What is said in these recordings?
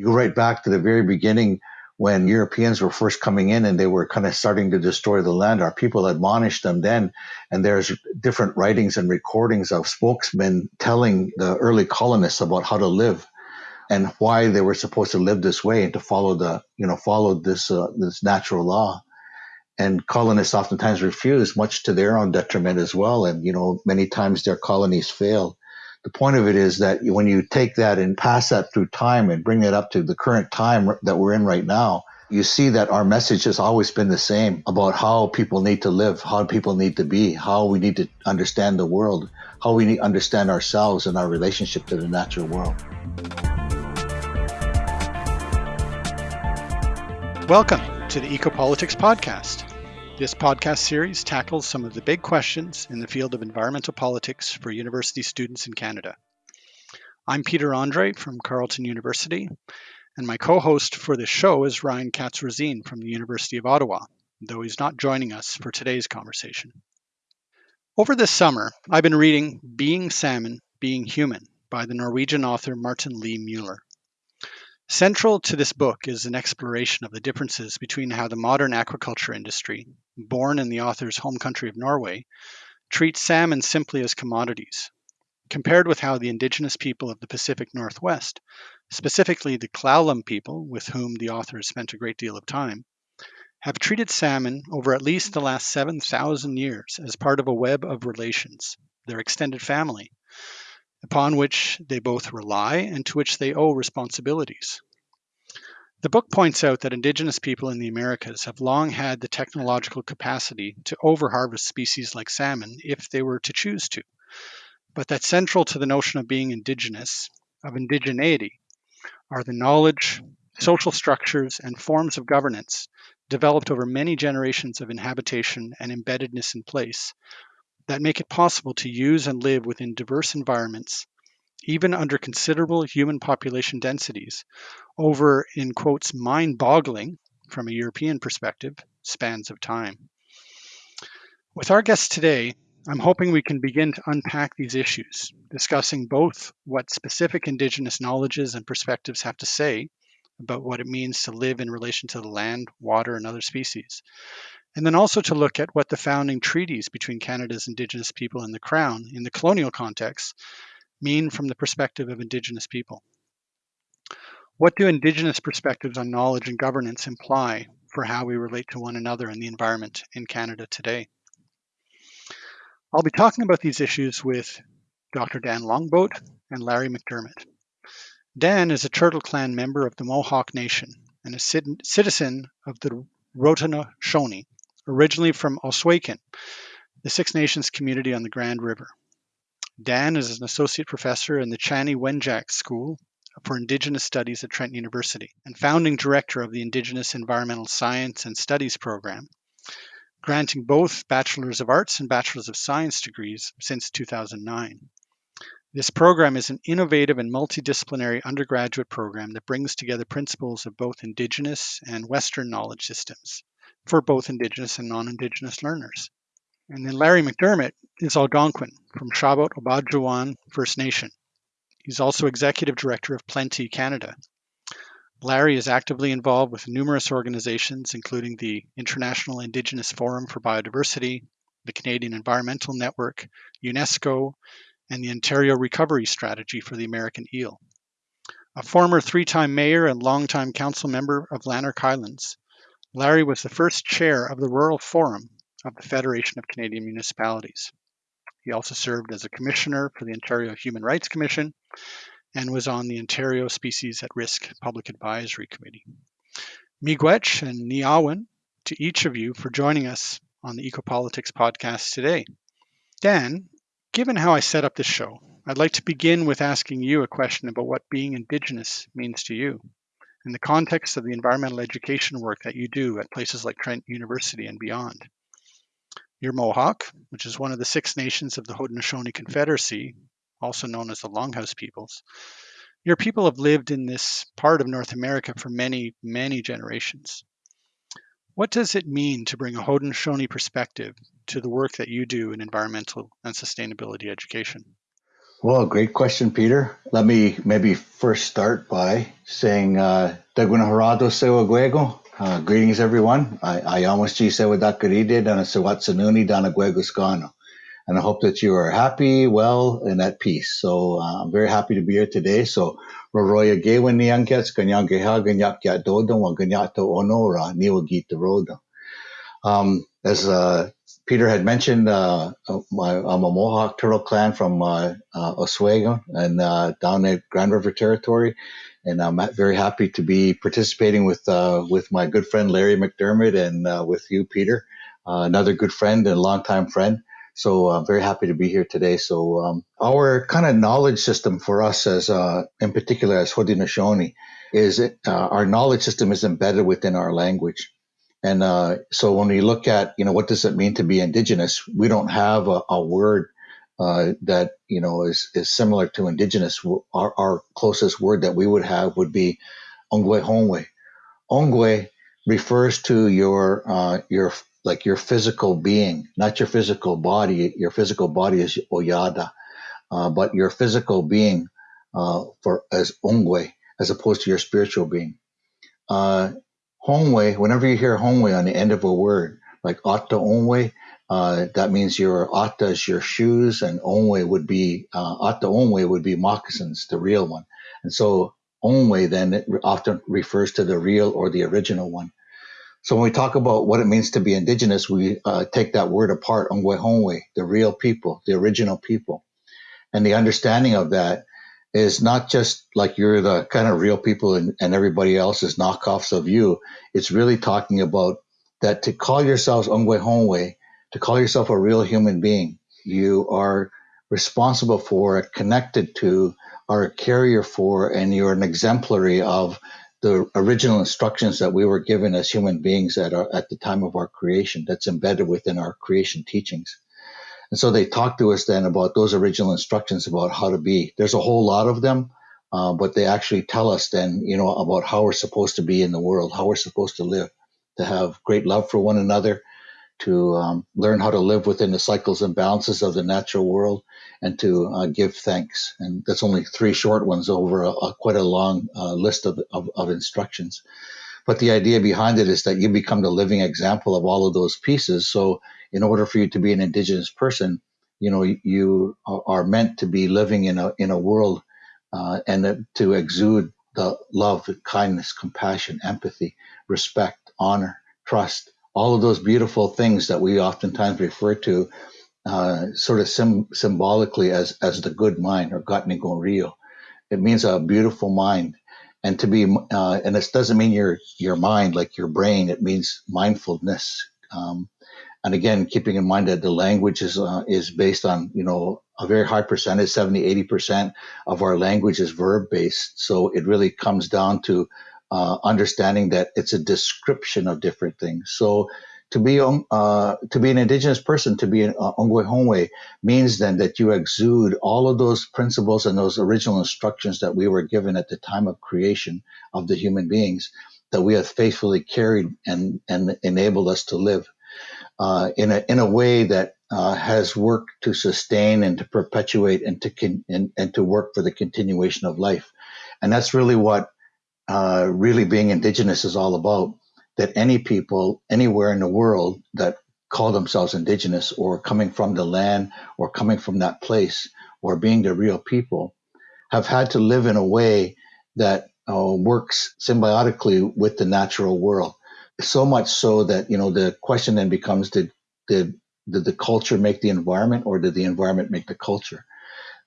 You go right back to the very beginning when Europeans were first coming in and they were kind of starting to destroy the land. Our people admonished them then, and there's different writings and recordings of spokesmen telling the early colonists about how to live and why they were supposed to live this way and to follow the you know follow this uh, this natural law and colonists oftentimes refuse much to their own detriment as well and you know many times their colonies fail the point of it is that when you take that and pass that through time and bring it up to the current time that we're in right now you see that our message has always been the same about how people need to live how people need to be how we need to understand the world how we need to understand ourselves and our relationship to the natural world Welcome to the Ecopolitics Podcast. This podcast series tackles some of the big questions in the field of environmental politics for university students in Canada. I'm Peter Andre from Carleton University, and my co host for this show is Ryan Katz from the University of Ottawa, though he's not joining us for today's conversation. Over this summer, I've been reading Being Salmon, Being Human by the Norwegian author Martin Lee Mueller. Central to this book is an exploration of the differences between how the modern aquaculture industry, born in the author's home country of Norway, treats salmon simply as commodities, compared with how the indigenous people of the Pacific Northwest, specifically the Klallam people with whom the author has spent a great deal of time, have treated salmon over at least the last 7,000 years as part of a web of relations, their extended family, upon which they both rely and to which they owe responsibilities. The book points out that indigenous people in the Americas have long had the technological capacity to overharvest species like salmon if they were to choose to, but that central to the notion of being indigenous, of indigeneity, are the knowledge, social structures, and forms of governance developed over many generations of inhabitation and embeddedness in place that make it possible to use and live within diverse environments, even under considerable human population densities, over, in quotes, mind boggling, from a European perspective, spans of time. With our guests today, I'm hoping we can begin to unpack these issues, discussing both what specific Indigenous knowledges and perspectives have to say about what it means to live in relation to the land, water, and other species, and then also to look at what the founding treaties between Canada's Indigenous people and the Crown in the colonial context mean from the perspective of Indigenous people. What do Indigenous perspectives on knowledge and governance imply for how we relate to one another and the environment in Canada today? I'll be talking about these issues with Dr. Dan Longboat and Larry McDermott. Dan is a Turtle Clan member of the Mohawk Nation and a citizen of the Haudenosaunee, originally from Ohsweken, the Six Nations community on the Grand River. Dan is an associate professor in the Chanie Wenjack School for Indigenous Studies at Trent University and founding director of the Indigenous Environmental Science and Studies program, granting both Bachelors of Arts and Bachelors of Science degrees since 2009. This program is an innovative and multidisciplinary undergraduate program that brings together principles of both Indigenous and Western knowledge systems for both Indigenous and non-Indigenous learners. And then Larry McDermott is Algonquin from Shabot Obaadjiwan First Nation. He's also executive director of Plenty Canada. Larry is actively involved with numerous organizations, including the International Indigenous Forum for Biodiversity, the Canadian Environmental Network, UNESCO, and the Ontario Recovery Strategy for the American Eel. A former three time mayor and longtime council member of Lanark Highlands, Larry was the first chair of the Rural Forum of the Federation of Canadian Municipalities. He also served as a commissioner for the Ontario Human Rights Commission and was on the Ontario Species at Risk Public Advisory Committee. Miigwech and Niawen to each of you for joining us on the Ecopolitics podcast today. Dan, given how I set up this show, I'd like to begin with asking you a question about what being Indigenous means to you in the context of the environmental education work that you do at places like Trent University and beyond. You're Mohawk, which is one of the six nations of the Haudenosaunee Confederacy, also known as the Longhouse peoples. Your people have lived in this part of North America for many, many generations. What does it mean to bring a Haudenosaunee perspective to the work that you do in environmental and sustainability education? Well, great question, Peter. Let me maybe first start by saying uh. Uh, greetings, everyone. I, I almost G Sewa Dakaride Dana Sewatsanuni Dana Guego Scano. And I hope that you are happy, well, and at peace. So uh, I'm very happy to be here today. So Roroya Gewa Niyankets, Ganyangeha Ganyak Dodo, Ganyato Onora, Niwa Rodo. Um, as uh, Peter had mentioned, uh, my, I'm a Mohawk Turtle Clan from uh, uh, Ohsweken and uh, down at Grand River Territory, and I'm very happy to be participating with uh, with my good friend Larry McDermott and uh, with you, Peter, uh, another good friend and longtime friend. So I'm very happy to be here today. So um, our kind of knowledge system for us, as uh, in particular as Haudenosaunee, is it, uh, our knowledge system is embedded within our language. And uh, so when we look at, you know, what does it mean to be indigenous? We don't have a, a word uh, that, you know, is, is similar to indigenous. Our, our closest word that we would have would be Ongwe Hongwe. Ongwe refers to your, uh, your, like your physical being, not your physical body. Your physical body is Oyada, uh, but your physical being, uh, for as Ongwe, as opposed to your spiritual being. Uh, Hongwei, whenever you hear Hongwei on the end of a word, like Ata Onwei, uh, that means your Ata is your shoes, and Onwei would be, uh, Onwei would be moccasins, the real one. And so Onwei then it often refers to the real or the original one. So when we talk about what it means to be indigenous, we uh, take that word apart, Ongwe Hongwei, the real people, the original people. And the understanding of that is not just like you're the kind of real people and, and everybody else is knockoffs of you. It's really talking about that to call yourselves Ongwe Hongwe, to call yourself a real human being, you are responsible for, connected to, are a carrier for, and you're an exemplary of the original instructions that we were given as human beings at, our, at the time of our creation that's embedded within our creation teachings. And so they talk to us then about those original instructions about how to be. There's a whole lot of them, uh, but they actually tell us then, you know, about how we're supposed to be in the world, how we're supposed to live, to have great love for one another, to um, learn how to live within the cycles and balances of the natural world, and to uh, give thanks. And that's only three short ones over a, a quite a long uh, list of, of, of instructions. But the idea behind it is that you become the living example of all of those pieces. So in order for you to be an indigenous person, you know, you are meant to be living in a in a world uh, and to exude the love, kindness, compassion, empathy, respect, honor, trust, all of those beautiful things that we oftentimes refer to uh, sort of sim- symbolically as as the good mind or Gatnigon Rio. It means a beautiful mind. And to be, uh, and this doesn't mean your your mind like your brain. It means mindfulness. Um, and again, keeping in mind that the language is, uh, is based on, you know, a very high percentage, 70, 80% of our language is verb based. So it really comes down to uh, understanding that it's a description of different things. So to be uh, to be an indigenous person, to be an uh, Ongwe Hongwe, means then that you exude all of those principles and those original instructions that we were given at the time of creation of the human beings that we have faithfully carried and, and enabled us to live uh, in a in a way that uh, has worked to sustain and to perpetuate and to con- and, and to work for the continuation of life, and that's really what uh, really being indigenous is all about. That any people anywhere in the world that call themselves indigenous or coming from the land or coming from that place or being the real people have had to live in a way that uh, works symbiotically with the natural world so much so that you know the question then becomes did did did the culture make the environment or did the environment make the culture?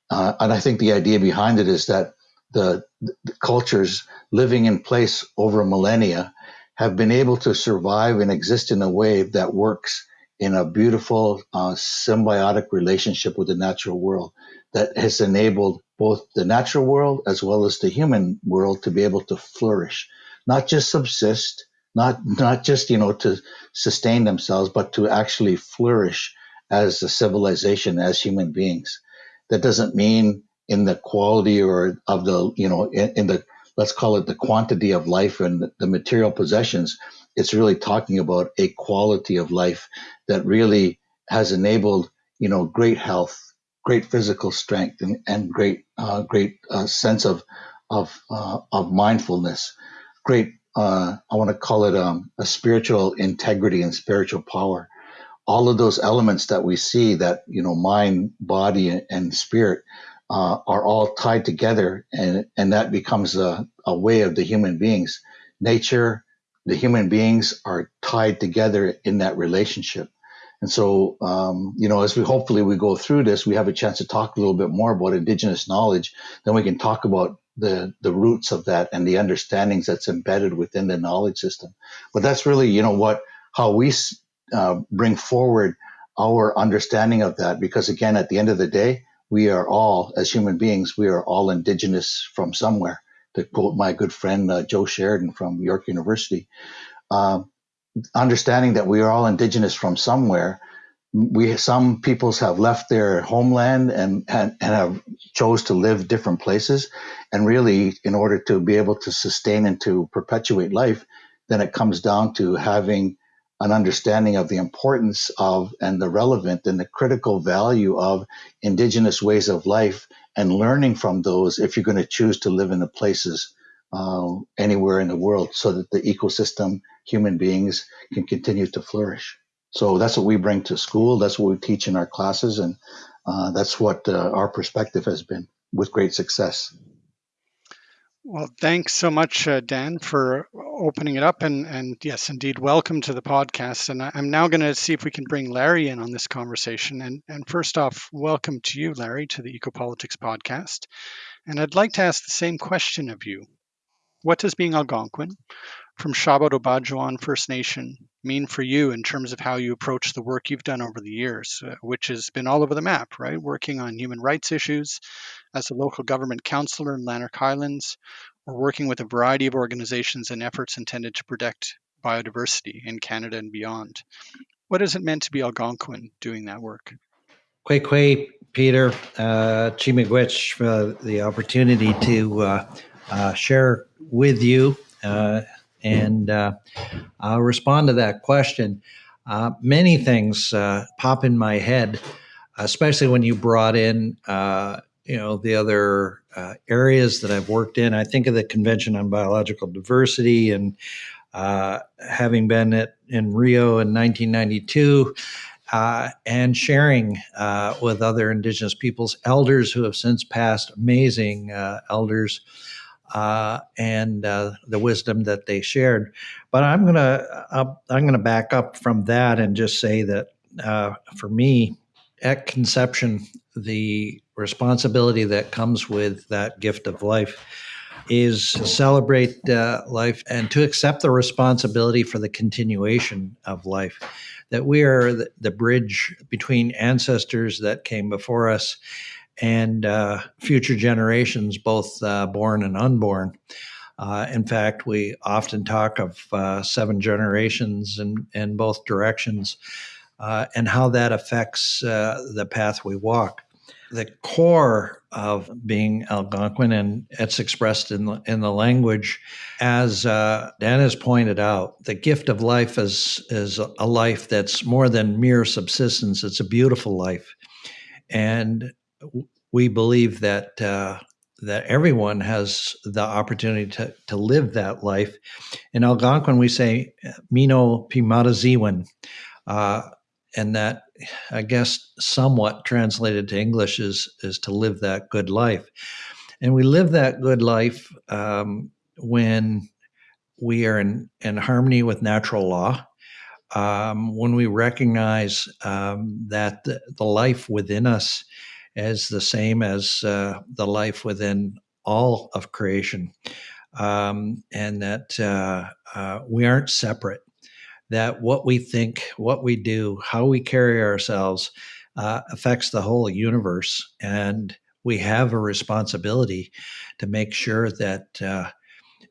Uh, and i think the idea behind it is that the, the, cultures living in place over millennia have been able to survive and exist in a way that works in a beautiful uh, symbiotic relationship with the natural world that has enabled both the natural world as well as the human world to be able to flourish not just subsist not not just you know to sustain themselves, but to actually flourish as a civilization, as human beings. That doesn't mean in the quality or of the you know in, in the let's call it the quantity of life and the material possessions. It's really talking about a quality of life that really has enabled you know great health, great physical strength and, and great uh, great uh, sense of of uh, of mindfulness, great uh, I want to call it um, a spiritual integrity and spiritual power. All of those elements that we see that you know mind, body, and spirit uh, are all tied together, and and that becomes a, a way of the human beings. Nature, the human beings are tied together in that relationship and so, um, you know, as we hopefully we go through this, we have a chance to talk a little bit more about indigenous knowledge. Then we can talk about the the roots of that and the understandings that's embedded within the knowledge system. But that's really, you know, what how we uh, bring forward our understanding of that. Because again, at the end of the day, we are all, as human beings, we are all indigenous from somewhere. To quote my good friend uh, Joe Sheridan from York University. Um, understanding that we are all indigenous from somewhere. We some peoples have left their homeland and, and, and have chose to live different places, and really, in order to be able to sustain and to perpetuate life, then it comes down to having an understanding of the importance of and the relevant and the critical value of indigenous ways of life and learning from those if you're going to choose to live in the places uh, anywhere in the world so that the ecosystem, human beings can continue to flourish. So that's what we bring to school. That's what we teach in our classes. And uh, that's what uh, our perspective has been with great success. Well, thanks so much, uh, Dan, for opening it up. And, and yes, indeed, welcome to the podcast. And I, am now going to see if we can bring Larry in on this conversation. And, and first off, welcome to you, Larry, to the Ecopolitics podcast. And I'd like to ask the same question of you. What does being Algonquin from Shabot First Nation mean for you in terms of how you approach the work you've done over the years, uh, which has been all over the map, right? Working on human rights issues as a local government councillor in Lanark Highlands, or working with a variety of organizations and efforts intended to protect biodiversity in Canada and beyond. What has it meant to be Algonquin doing that work? Kwe Kwe, Peter, uh, Chi-miigwech, for the opportunity to uh, uh, share with you uh, and uh, I'll respond to that question. Uh, many things uh, pop in my head, especially when you brought in, uh, you know, the other uh, areas that I've worked in. I think of the Convention on Biological Diversity and having been at, in Rio in 1992. and sharing with other Indigenous peoples, elders who have since passed, amazing elders uh, and uh, the wisdom that they shared. But I'm gonna I'm gonna back up from that and just say that uh, for me, at conception, the responsibility that comes with that gift of life is celebrate uh, life and to accept the responsibility for the continuation of life. That we are the, the bridge between ancestors that came before us and uh, future generations, both uh, born and unborn. Uh, in fact, we often talk of uh, seven generations in, in both directions uh, and how that affects uh, the path we walk. The core of being Algonquin, and it's expressed in the, in the language, as Dan has pointed out, the gift of life is, is a life that's more than mere subsistence. It's a beautiful life. And we believe that uh, that everyone has the opportunity to, to live that life. In Algonquin, we say "Mino Pimataziwan," uh, and that I guess somewhat translated to English is is to live that good life. And we live that good life um, when we are in, in harmony with natural law. Um, when we recognize um, that the, the, life within us as the same as uh, the life within all of creation, um, and that uh, uh, we aren't separate. That what we think, what we do, how we carry ourselves uh, affects the whole universe, and we have a responsibility to make sure that uh,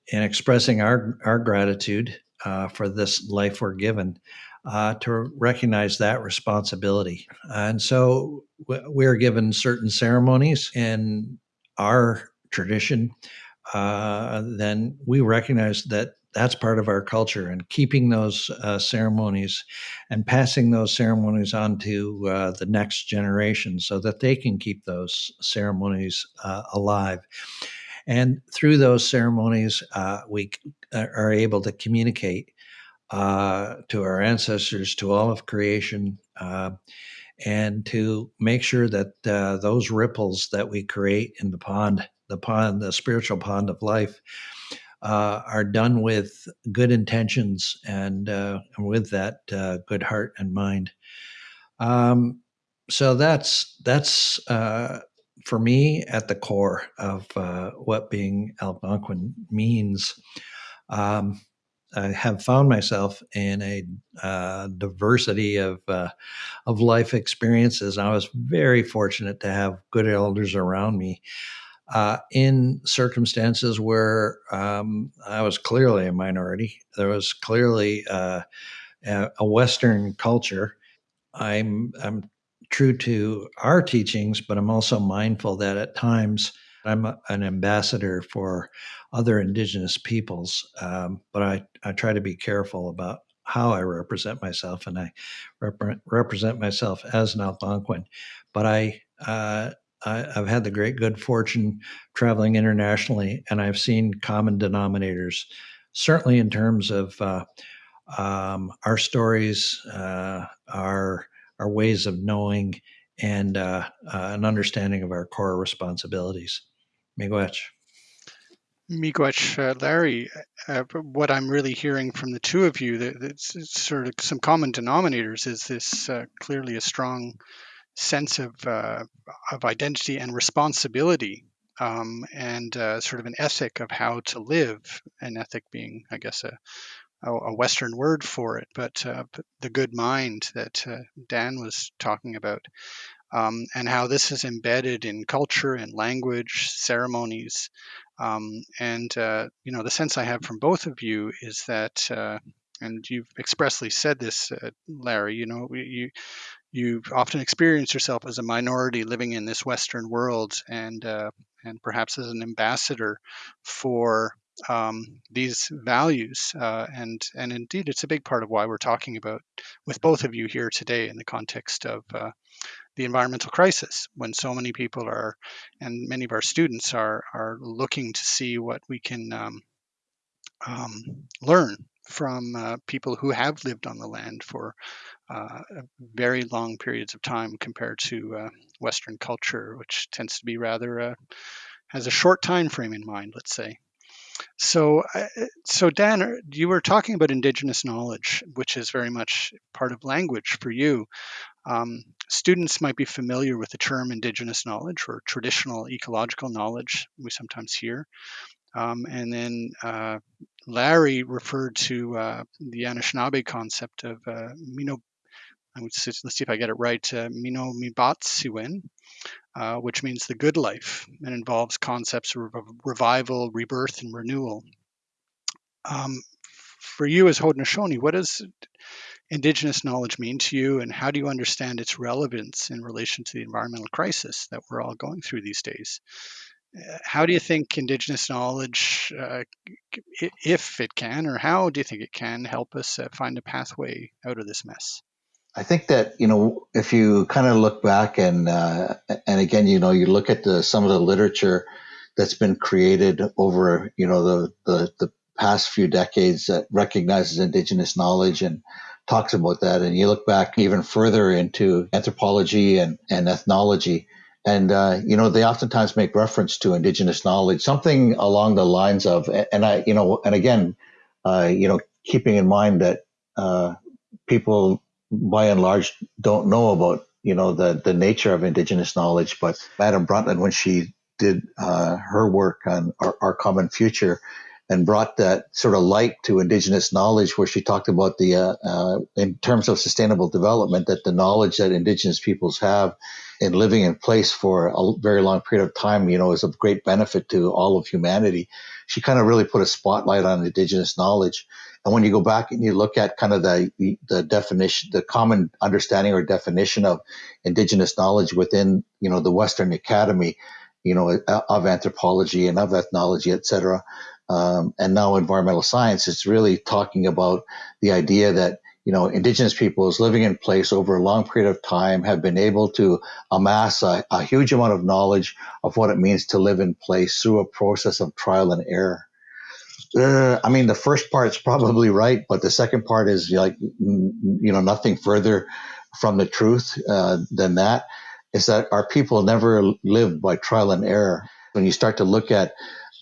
in expressing our our gratitude uh, for this life we're given, uh, to recognize that responsibility. And so we're given certain ceremonies in our tradition. Uh, then we recognize that that's part of our culture and keeping those uh, ceremonies and passing those ceremonies on to uh, the next generation so that they can keep those ceremonies uh, alive and through those ceremonies uh, we uh, are able to communicate uh, to our ancestors to all of creation and to make sure that those ripples that we create in the pond the pond the spiritual pond of life uh, are done with good intentions and, uh, with that uh, good heart and mind. Um, so that's that's uh, for me at the core of uh, what being Algonquin means. Um, I have found myself in a uh, diversity of of life experiences. I was very fortunate to have good elders around me uh, in circumstances where um, I was clearly a minority. There was clearly uh, a Western culture. I'm, I'm true to our teachings, but I'm also mindful that at times I'm an ambassador for other Indigenous peoples. Um, but I, I try to be careful about how I represent myself, and I rep- represent myself as an Algonquin. But I uh, I, have had the great good fortune traveling internationally, and I've seen common denominators, certainly in terms of uh, um, our stories, uh, our our ways of knowing, and uh, uh an understanding of our core responsibilities. Miigwech. Miigwech, uh, Larry, uh, what I'm really hearing from the two of you, that, that's sort of some common denominators, is this clearly a strong sense of uh, of identity and responsibility, um, and uh, sort of an ethic of how to live. An ethic being, I guess, a a Western word for it, but uh, the good mind that uh, Dan was talking about, um, and how this is embedded in culture and language, ceremonies, um, and uh, you know the sense I have from both of you is that uh, and you've expressly said this, uh, Larry. You know, you you often experience yourself as a minority living in this Western world, and uh, and perhaps as an ambassador for um, these values. Uh, and and indeed, it's a big part of why we're talking about with both of you here today in the context of uh, the environmental crisis, when so many people are, and many of our students are are looking to see what we can um, um, learn from uh, people who have lived on the land for uh, very long periods of time compared to uh, Western culture, which tends to be rather uh, has a short time frame in mind, let's say. So, uh, so Dan, uh, you were talking about indigenous knowledge, which is very much part of language for you. Um, students might be familiar with the term indigenous knowledge or traditional ecological knowledge, we sometimes hear. Um, and then uh, Larry referred to uh, the Anishinaabe concept of uh, Mino, let's see if I get it right, uh, Mino Mibatsiwin, uh, which means the good life and involves concepts of revival, rebirth, and renewal. Um, for you as Haudenosaunee, what does Indigenous knowledge mean to you, and how do you understand its relevance in relation to the environmental crisis that we're all going through these days? how do you think Indigenous knowledge, uh, if it can, or how do you think it can help us uh, find a pathway out of this mess? I think that you know if you kind of look back and uh, and again you know you look at the some of the literature that's been created over you know the the, the past few decades that recognizes indigenous knowledge and talks about that and you look back even further into anthropology and, and ethnology and uh, you know they oftentimes make reference to indigenous knowledge, something along the lines of, and I, you know, and again, uh, you know, keeping in mind that uh, people by and large don't know about you know the the nature of indigenous knowledge, but Madam Brundtland, when she did uh, her work on our, our common future, and brought that sort of light to indigenous knowledge where she talked about the uh, uh, in terms of sustainable development that the knowledge that indigenous peoples have in living in place for a very long period of time you know is of great benefit to all of humanity. She kind of really put a spotlight on indigenous knowledge. And when you go back and you look at kind of the, the, definition the common understanding or definition of indigenous knowledge within you know the western academy you know of anthropology and of ethnology et cetera um, and now environmental science, it's really talking about the idea that you know indigenous peoples living in place over a long period of time have been able to amass a, a huge amount of knowledge of what it means to live in place through a process of trial and error. Uh, I mean, the first part's probably right, but the second part is like, you know, nothing further from the truth uh, than that. Is that our people never lived by trial and error. When you start to look at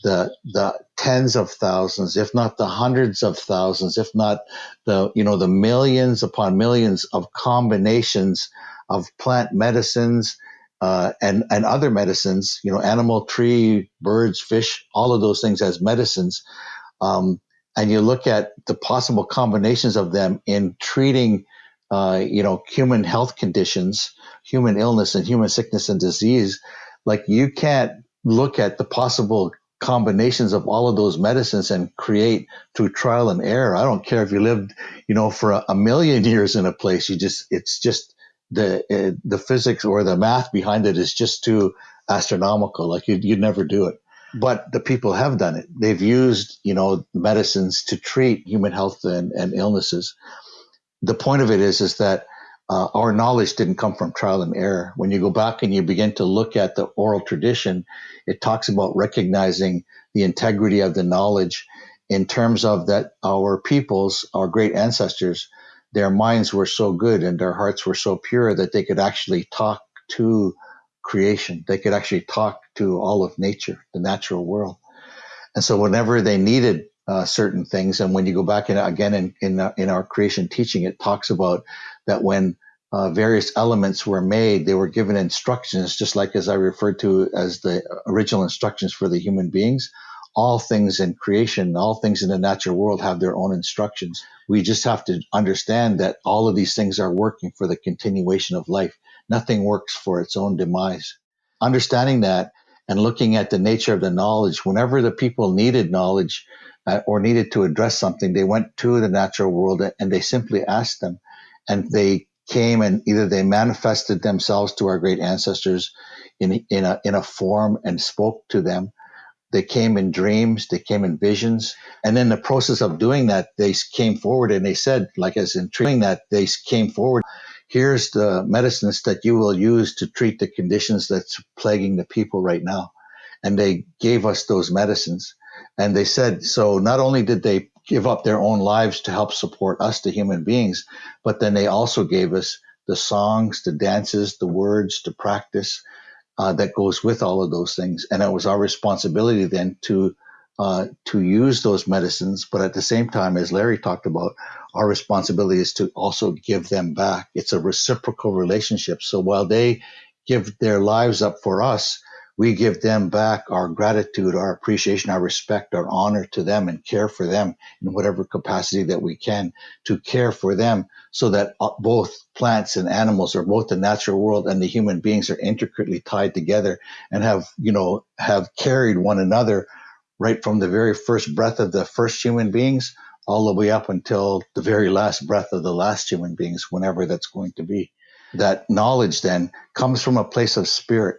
the the tens of thousands, if not the hundreds of thousands, if not the you know the millions upon millions of combinations of plant medicines uh, and and other medicines, you know, animal, tree, birds, fish, all of those things as medicines um, and you look at the possible combinations of them in treating, uh, you know, human health conditions, human illness, and human sickness and disease. Like you can't look at the possible combinations of all of those medicines and create through trial and error. I don't care if you lived, you know, for a, a million years in a place. You just, it's just the uh, the physics or the math behind it is just too astronomical. Like you'd, you'd never do it but the people have done it. They've used, you know, medicines to treat human health and, and illnesses. The point of it is, is that uh, our knowledge didn't come from trial and error. When you go back and you begin to look at the oral tradition, it talks about recognizing the integrity of the knowledge in terms of that our peoples, our great ancestors, their minds were so good and their hearts were so pure that they could actually talk to creation. They could actually talk to all of nature, the natural world. And so whenever they needed uh, certain things, and when you go back in, again in in, uh, in our creation teaching, it talks about that when uh, various elements were made, they were given instructions, just like as I referred to as the original instructions for the human beings. All things in creation, all things in the natural world have their own instructions. We just have to understand that all of these things are working for the continuation of life nothing works for its own demise. Understanding that and looking at the nature of the knowledge, whenever the people needed knowledge uh, or needed to address something, they went to the natural world and they simply asked them. And they came and either they manifested themselves to our great ancestors in, in, a, in a form and spoke to them. They came in dreams, they came in visions. And in the process of doing that, they came forward and they said, like as in doing that, they came forward here's the medicines that you will use to treat the conditions that's plaguing the people right now. And they gave us those medicines. And they said, so not only did they give up their own lives to help support us, the human beings, but then they also gave us the songs, the dances, the words, the practice uh, that goes with all of those things. And it was our responsibility then to uh, to use those medicines, but at the same time, as Larry talked about, our responsibility is to also give them back. It's a reciprocal relationship. So while they give their lives up for us, we give them back our gratitude, our appreciation, our respect, our honor to them and care for them in whatever capacity that we can to care for them so that uh, both plants and animals or both the natural world and the human beings are intricately tied together and have, you know, have carried one another right from the very first breath of the first human beings all the way up until the very last breath of the last human beings, whenever that's going to be. That knowledge then comes from a place of spirit,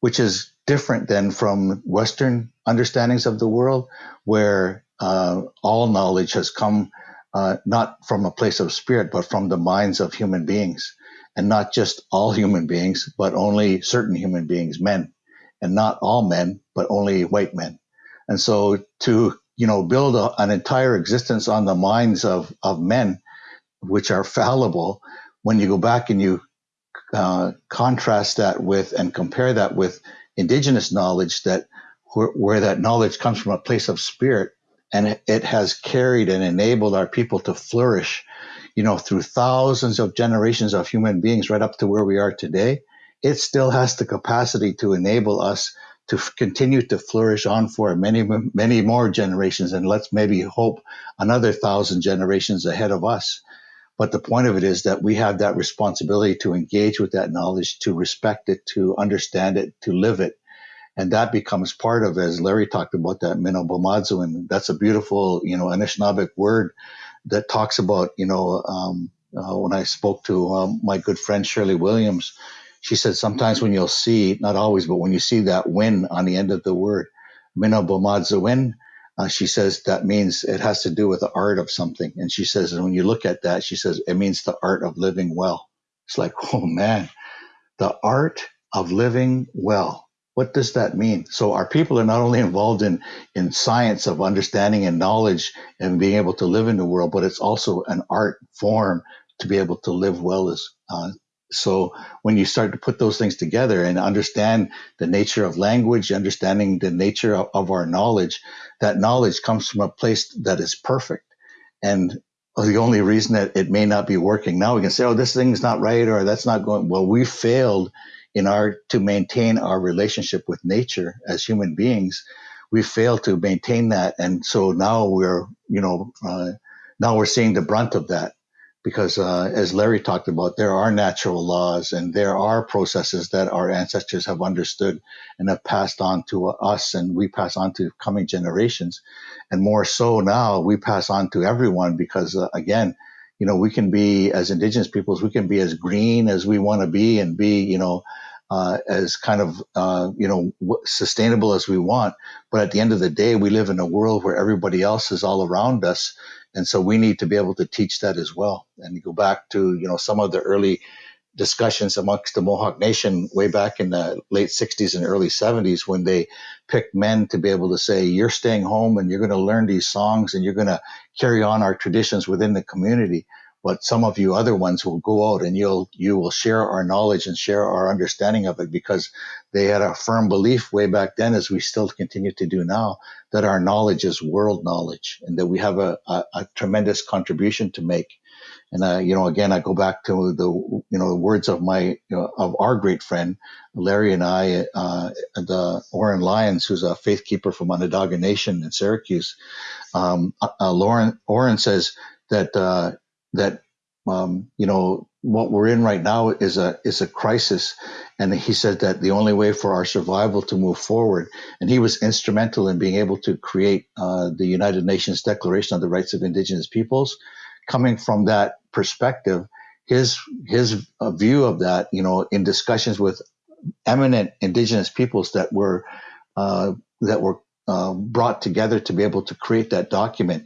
which is different than from Western understandings of the world, where uh, all knowledge has come uh, not from a place of spirit, but from the minds of human beings. And not just all human beings, but only certain human beings, men. And not all men, but only white men. And so to, you know, build a, an entire existence on the minds of, of men, which are fallible, when you go back and you uh, contrast that with and compare that with indigenous knowledge that where, that knowledge comes from a place of spirit and it, it has carried and enabled our people to flourish you know through thousands of generations of human beings right up to where we are today it still has the capacity to enable us to f- continue to flourish on for many, many more generations. And let's maybe hope another thousand generations ahead of us. But the point of it is that we have that responsibility to engage with that knowledge, to respect it, to understand it, to live it. And that becomes part of, as Larry talked about, that Minobomadzu. And that's a beautiful, you know, Anishinaabeg word that talks about, you know, um, uh, when I spoke to um, my good friend Shirley Williams, she said sometimes when you'll see, not always, but when you see that win on the end of the word, Minabomadzawin, uh, she says that means it has to do with the art of something. And she says, and when you look at that, she says it means the art of living well. It's like, oh man, the art of living well. What does that mean? So our people are not only involved in in science of understanding and knowledge and being able to live in the world, but it's also an art form to be able to live well as uh, so when you start to put those things together and understand the nature of language, understanding the nature of, of our knowledge, that knowledge comes from a place that is perfect. And the only reason that it may not be working now, we can say, oh, this thing's not right or that's not going well. We failed in our to maintain our relationship with nature as human beings. We failed to maintain that, and so now we're, you know, uh, now we're seeing the brunt of that because uh, as Larry talked about, there are natural laws and there are processes that our ancestors have understood and have passed on to us, and we pass on to coming generations, and more so now we pass on to everyone because uh, again, you know, we can be as Indigenous peoples, we can be as green as we want to be and be, you know. Uh, as kind of uh, you know sustainable as we want, but at the end of the day, we live in a world where everybody else is all around us, and so we need to be able to teach that as well. And you go back to, you know, some of the early discussions amongst the Mohawk Nation way back in the late 60s and early 70s when they picked men to be able to say, you're staying home and you're going to learn these songs and you're going to carry on our traditions within the community but some of you other ones will go out and you'll you will share our knowledge and share our understanding of it because they had a firm belief way back then as we still continue to do now that our knowledge is world knowledge and that we have a, a, a tremendous contribution to make. And uh, you know again i go back to the you know the words of my you know, of our great friend larry and i uh, the oren lyons who's a faith keeper from onondaga nation in syracuse. Um, uh, lauren oren says that uh, that um, you know what we're in right now is a is a crisis, and he said that the only way for our survival to move forward, and he was instrumental in being able to create uh, the United Nations Declaration on the Rights of Indigenous Peoples. Coming from that perspective, his his uh, view of that, you know, in discussions with eminent Indigenous peoples that were uh, that were uh, brought together to be able to create that document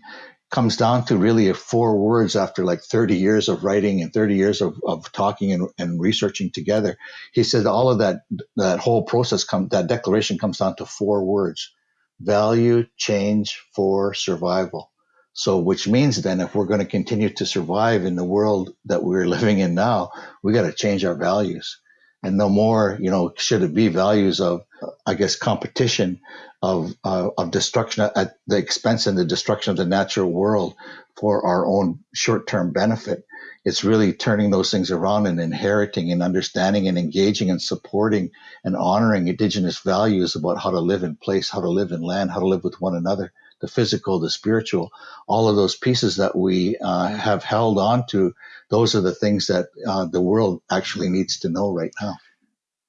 comes down to really four words after like 30 years of writing and 30 years of, of talking and, and researching together. He said all of that, that whole process come, that declaration comes down to four words, value change for survival. So, which means then if we're going to continue to survive in the world that we're living in now, we got to change our values. And no more, you know, should it be values of, I guess, competition, of uh, of destruction at the expense and the destruction of the natural world for our own short term benefit. It's really turning those things around and inheriting and understanding and engaging and supporting and honoring indigenous values about how to live in place, how to live in land, how to live with one another, the physical, the spiritual, all of those pieces that we uh, have held on to. Those are the things that uh, the world actually needs to know right now.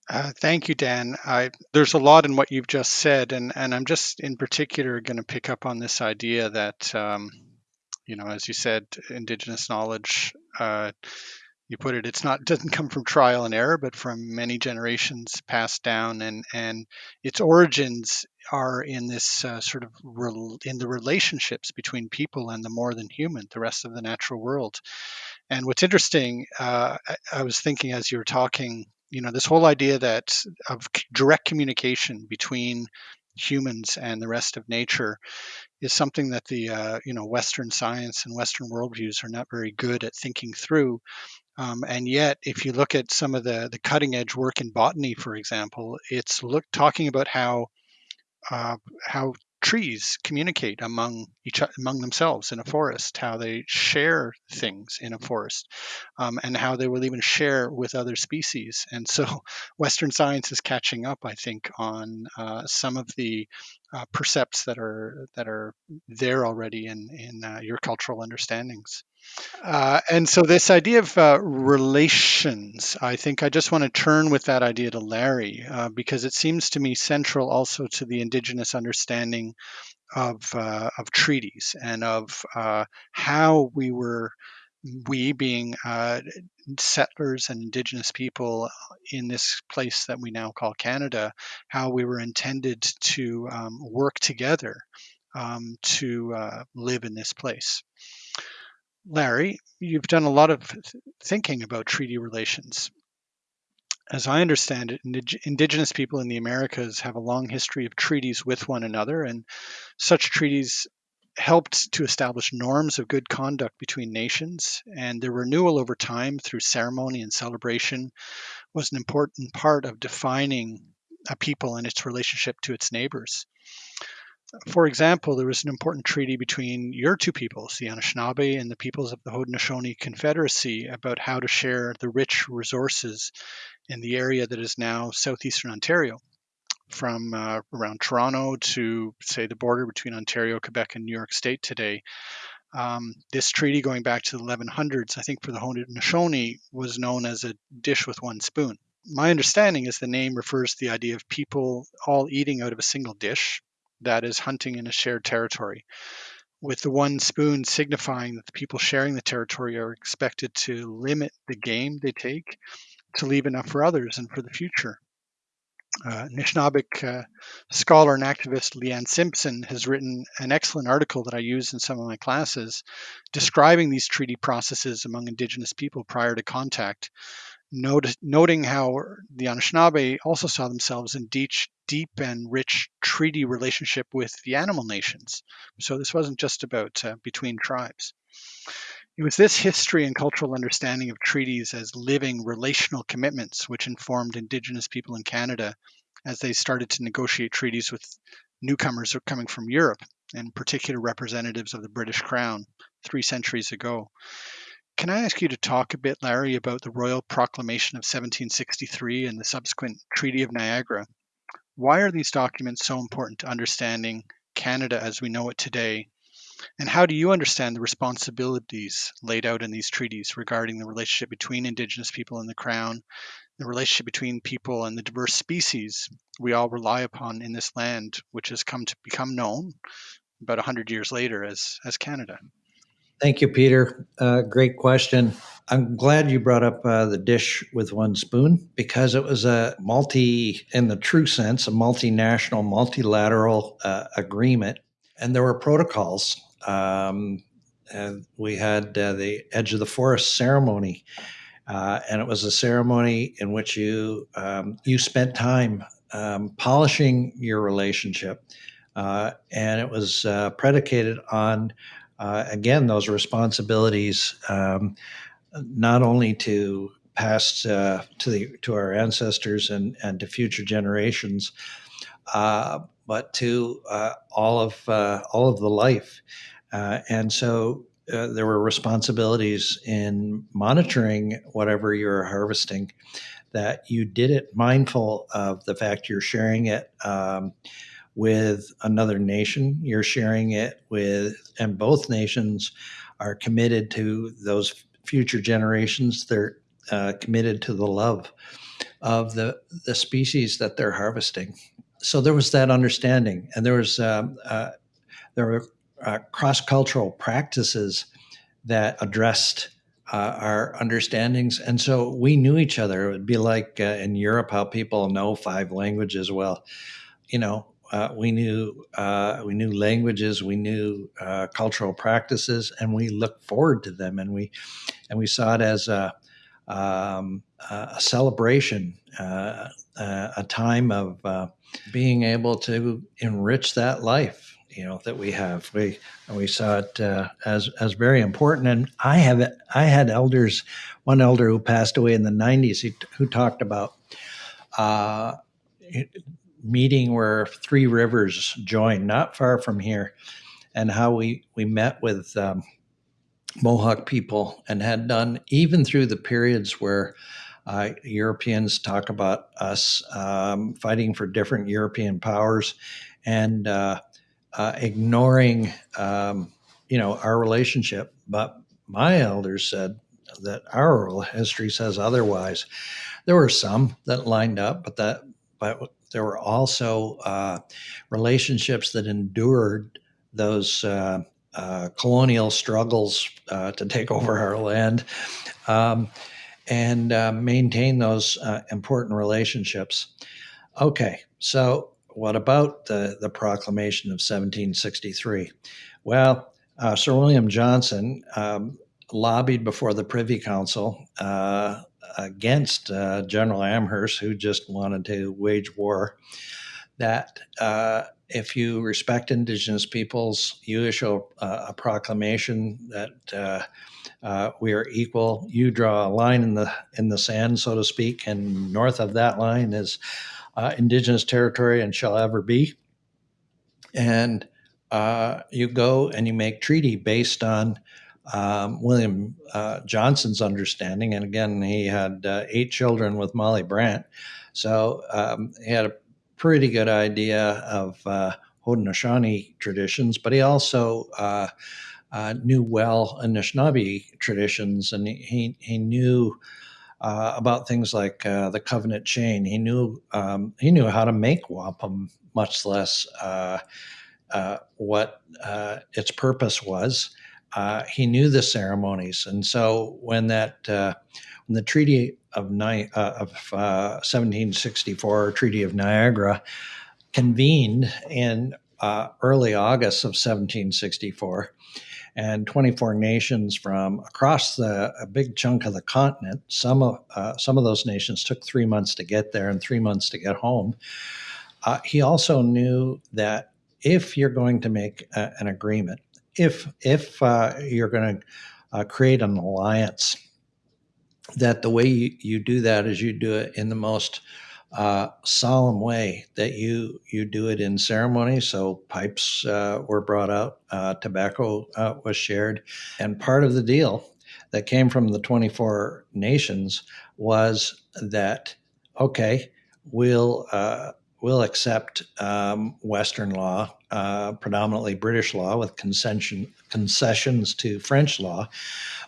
Uh, thank you, Dan. I, there's a lot in what you've just said, and, and I'm just in particular going to pick up on this idea that, um, you know, as you said, Indigenous knowledge, uh, you put it, it's not doesn't come from trial and error, but from many generations passed down, and and its origins are in this uh, sort of rel- in the relationships between people and the more than human, the rest of the natural world. And what's interesting, uh, I, I was thinking as you were talking you know this whole idea that of direct communication between humans and the rest of nature is something that the uh, you know Western science and Western worldviews are not very good at thinking through. Um, and yet, if you look at some of the the cutting edge work in botany, for example, it's look talking about how uh, how trees communicate among each among themselves in a forest, how they share things in a forest, um, and how they will even share with other species. And so, Western science is catching up, I think, on uh, some of the uh, percepts that are that are there already in in uh, your cultural understandings. Uh, and so this idea of uh, relations, I think I just want to turn with that idea to Larry uh, because it seems to me central also to the indigenous understanding of uh, of treaties and of how we were we being uh, settlers and indigenous people in this place that we now call Canada, how we were intended to um, work together um, to uh, live in this place. Larry, you've done a lot of thinking about treaty relations. As I understand it, Indigenous people in the Americas have a long history of treaties with one another, and such treaties helped to establish norms of good conduct between nations, and their renewal over time through ceremony and celebration was an important part of defining a people and its relationship to its neighbors. For example, there was an important treaty between your two peoples, the Anishinaabe and the peoples of the Haudenosaunee Confederacy, about how to share the rich resources in the area that is now southeastern Ontario from uh, around Toronto to, say, the border between Ontario, Quebec, and New York State today. Um, this treaty, going back to the 1100s, I think for the Haudenosaunee, was known as a dish with one spoon. My understanding is the name refers to the idea of people all eating out of a single dish, that is, hunting in a shared territory, with the one spoon signifying that the people sharing the territory are expected to limit the game they take to leave enough for others and for the future. Uh, Anishinaabeg uh, scholar and activist Leanne Simpson has written an excellent article that I use in some of my classes describing these treaty processes among Indigenous people prior to contact, note, noting how the Anishinaabe also saw themselves in deep, deep and rich treaty relationship with the animal nations. So this wasn't just about uh, between tribes. It was this history and cultural understanding of treaties as living relational commitments which informed Indigenous people in Canada as they started to negotiate treaties with newcomers coming from Europe, and particular representatives of the British Crown three centuries ago. Can I ask you to talk a bit, Larry, about the Royal Proclamation of 1763 and the subsequent Treaty of Niagara? Why are these documents so important to understanding Canada as we know it today and how do you understand the responsibilities laid out in these treaties regarding the relationship between Indigenous people and the Crown, the relationship between people and the diverse species we all rely upon in this land, which has come to become known about 100 years later as, as Canada? Thank you, Peter. Uh, great question. I'm glad you brought up uh, the dish with one spoon because it was a multi, in the true sense, a multinational, multilateral uh, agreement. And there were protocols um, and we had uh, the Edge of the Forest ceremony, uh, and it was a ceremony in which you um, you spent time um, polishing your relationship, uh, and it was uh, predicated on uh, again those responsibilities, um, not only to pass uh, to the to our ancestors and and to future generations, but to all of all of the life. Uh, and so uh, there were responsibilities in monitoring whatever you're harvesting that you did it mindful of the fact you're sharing it um, with another nation. You're sharing it with and both nations are committed to those future generations. They're uh, committed to the love of the the species that they're harvesting. So there was that understanding and there was um, uh, there were uh, cross cultural practices that addressed uh, our understandings. And so we knew each other. It would be like uh, in Europe how people know five languages. Well, you know, uh, we knew uh, we knew languages, we knew uh, cultural practices, and we looked forward to them, and we and we saw it as a, um, a celebration, a time of being able to enrich that life you know that we have. We we saw it uh, as as very important. And I have I had elders, one elder who passed away in the '90s, who, talked about uh, meeting where three rivers join, not far from here, and how we we met with. Um, Mohawk people and had done even through the periods where uh, Europeans talk about us um, fighting for different European powers and uh, uh, ignoring, um, you know, our relationship. But my elders said that our oral history says otherwise. There were some that lined up, but that, but there were also uh, relationships that endured those uh, uh, colonial struggles uh, to take over our land um, and uh, maintain those uh, important relationships. Okay, so what about the, the proclamation of 1763? Well, uh, Sir William Johnson um, lobbied before the Privy Council uh, against uh, General Amherst, who just wanted to wage war, that uh, if you respect Indigenous peoples, you issue a, a proclamation that uh, uh, we are equal. You draw a line in the in the sand, so to speak, and north of that line is uh, Indigenous territory and shall ever be. And uh, you go and you make treaty based on um, William uh, Johnson's understanding. And again, he had uh, eight children with Molly Brant. So um, he had a pretty good idea of uh, Haudenosaunee traditions, but he also uh, uh, knew well Anishinaabe traditions, and he, he knew uh, about things like uh, the covenant chain. He knew um, he knew how to make wampum, much less uh, uh, what uh, its purpose was. he knew the ceremonies, and so when that when the Treaty of, Ni- of 1764, Treaty of Niagara, convened in early August of 1764 and 24 nations from across the a big chunk of the continent. Some of uh, some of those nations took three months to get there and three months to get home. Uh, he also knew that if you're going to make a, an agreement, if if uh, you're going to uh, create an alliance, that the way you, you do that is you do it in the most uh, solemn way that you you do it in ceremony. So pipes uh, were brought out, uh, tobacco uh, was shared, and part of the deal that came from the 24 nations was that okay, we'll uh, we'll accept um, Western law, uh, predominantly British law, with concession concessions to French law,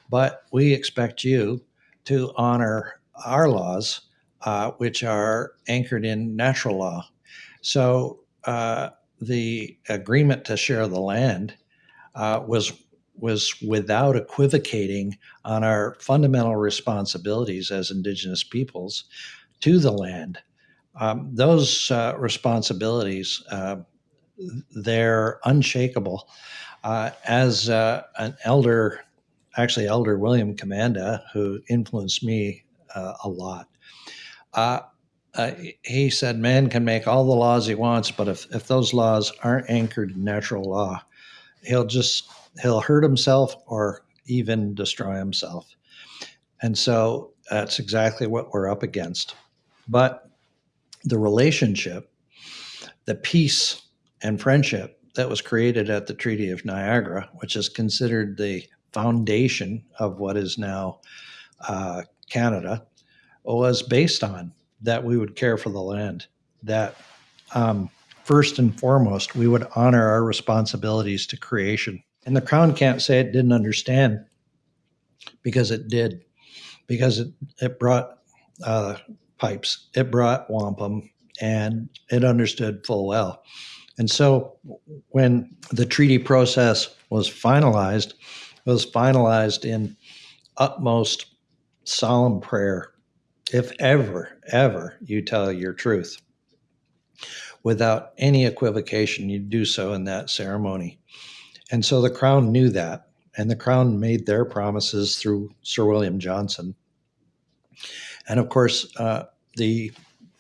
but we expect you to honor our laws uh, which are anchored in natural law. So uh, the agreement to share the land uh, was was without equivocating on our fundamental responsibilities as Indigenous peoples to the land. Um, those uh, responsibilities uh, they're unshakable. As an elder, actually Elder William Commanda, who influenced me a lot, uh, he said man can make all the laws he wants, but if, if those laws aren't anchored in natural law, he'll just he'll hurt himself or even destroy himself. And so that's exactly what we're up against. But the relationship, the peace and friendship that was created at the Treaty of Niagara, which is considered the foundation of what is now uh, Canada, was based on that we would care for the land, that um, first and foremost, we would honor our responsibilities to creation. And the Crown can't say it didn't understand because it did, because it, it brought uh, pipes, it brought wampum, and it understood full well. And so when the treaty process was finalized, it was finalized in utmost solemn prayer if ever, ever you tell your truth without any equivocation, you do so in that ceremony. And so the crown knew that, and the crown made their promises through Sir William Johnson. And of course, uh, the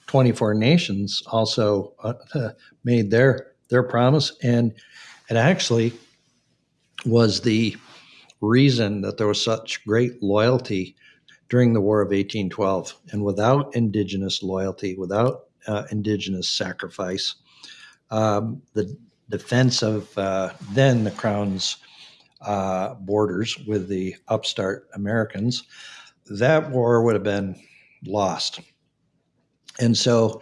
24 nations also uh, made their their promise, and it actually was the reason that there was such great loyalty during the War of 1812. And without Indigenous loyalty, without uh, Indigenous sacrifice, um, the defense of uh, then the Crown's uh, borders with the upstart Americans, that war would have been lost. And so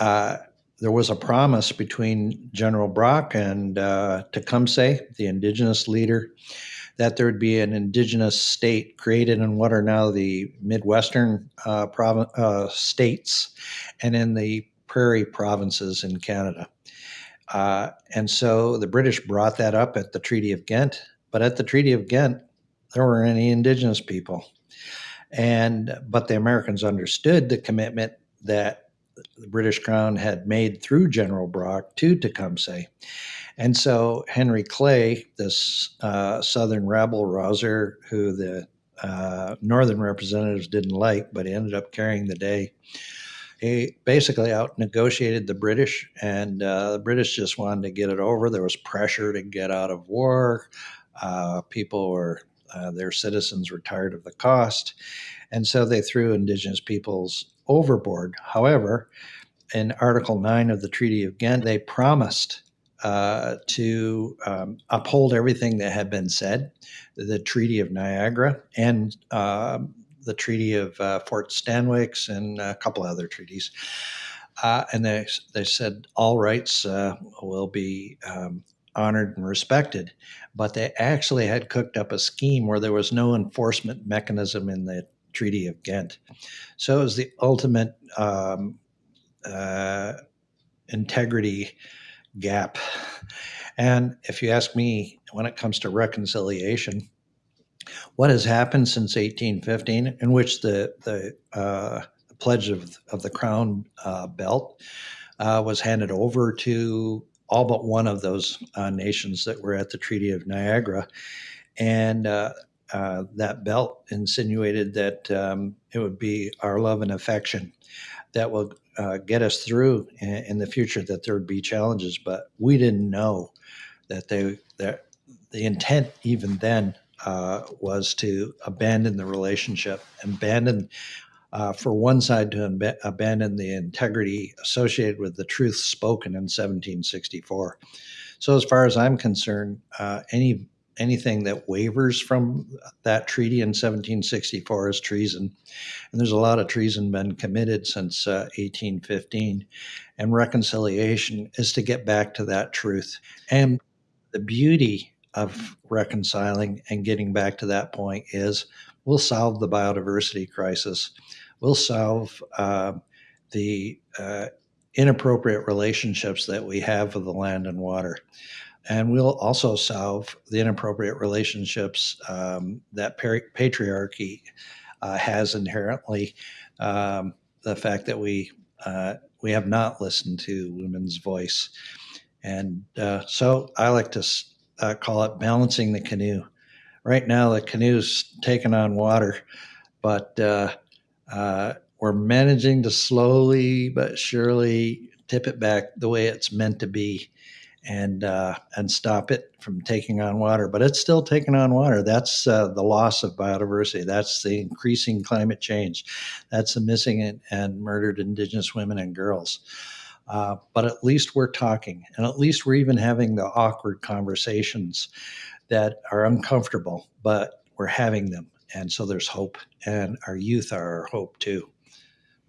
uh, there was a promise between General Brock and uh, Tecumseh, the indigenous leader, that there would be an indigenous state created in what are now the Midwestern uh, uh, states and in the prairie provinces in Canada. Uh, and so the British brought that up at the Treaty of Ghent, but at the Treaty of Ghent, there weren't any indigenous people. And but the Americans understood the commitment that the British Crown had made through General Brock to Tecumseh. And so Henry Clay, this uh, Southern rabble rouser who the uh, Northern representatives didn't like, but he ended up carrying the day, he basically out negotiated the British, and uh, the British just wanted to get it over. There was pressure to get out of war. Uh, people were, uh, their citizens were tired of the cost. And so they threw Indigenous peoples overboard. However, in Article 9 of the Treaty of Ghent, they promised uh, to um, uphold everything that had been said, the Treaty of Niagara and uh, the Treaty of uh, Fort Stanwix and a couple other treaties. Uh, and they, they said all rights uh, will be um, honored and respected. But they actually had cooked up a scheme where there was no enforcement mechanism in the Treaty of Ghent. So it was the ultimate um, integrity gap. And if you ask me, when it comes to reconciliation, what has happened since 1815, in which the the, uh, pledge of, of the crown uh, belt uh, was handed over to all but one of those uh, nations that were at the Treaty of Niagara, and uh, uh, that belt insinuated that um, it would be our love and affection that will uh, get us through in, in, the future. That there would be challenges, but we didn't know that they that the intent even then uh, was to abandon the relationship, abandon. Uh, for one side to ab- abandon the integrity associated with the truth spoken in 1764. So, as far as I'm concerned, uh, any anything that wavers from that treaty in 1764 is treason. And there's a lot of treason been committed since uh, 1815. And reconciliation is to get back to that truth. And the beauty of reconciling and getting back to that point is we'll solve the biodiversity crisis. We'll solve uh, the uh, inappropriate relationships that we have with the land and water. And we'll also solve the inappropriate relationships um, that patriarchy uh, has inherently. Um, the fact that we uh, we have not listened to women's voice, and uh, so I like to uh, call it balancing the canoe. Right now, the canoe's taking on water, but uh, uh, we're managing to slowly but surely tip it back the way it's meant to be and uh, and stop it from taking on water. But it's still taking on water. That's uh, the loss of biodiversity. That's the increasing climate change. That's the missing and, and murdered Indigenous women and girls. Uh, but at least we're talking, and at least we're even having the awkward conversations that are uncomfortable, but we're having them. And so there's hope, and our youth are our hope too.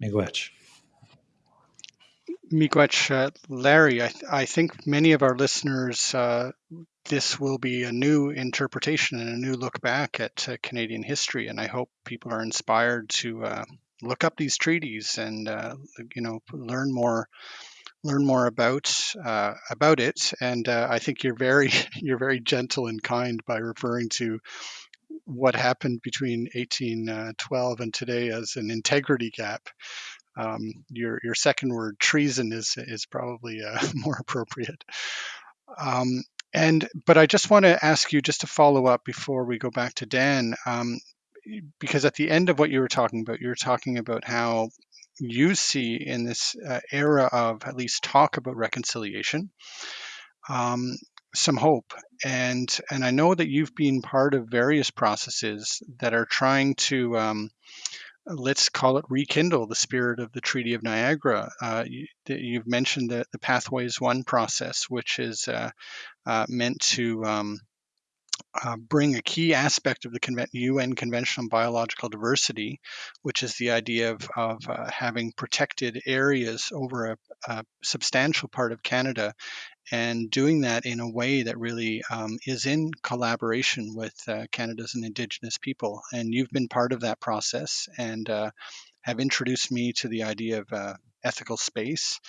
Miigwech. Miigwech, uh, Larry, I, th- I, think many of our listeners, uh, this will be a new interpretation and a new look back at uh, Canadian history, and I hope people are inspired to uh, look up these treaties and uh, you know learn more learn more about uh, about it. And I think you're very you're very gentle and kind by referring to what happened between 1812 and today as an integrity gap um, your your second word treason is is probably uh, more appropriate. Um, and but I just want to ask you just to follow up before we go back to Dan, um, because at the end of what you were talking about, you were talking about how you see in this uh, era of at least talk about reconciliation um, some hope and and i know that you've been part of various processes that are trying to um, let's call it rekindle the spirit of the Treaty of Niagara. Uh, you, have mentioned the, the Pathways One process, which is uh, uh, meant to um, uh, bring a key aspect of the UN Convention on Biological Diversity, which is the idea of, of uh, having protected areas over a, a, substantial part of Canada and doing that in a way that really um, is in collaboration with uh, Canada's and Indigenous people. And you've been part of that process and uh, have introduced me to the idea of uh, ethical space.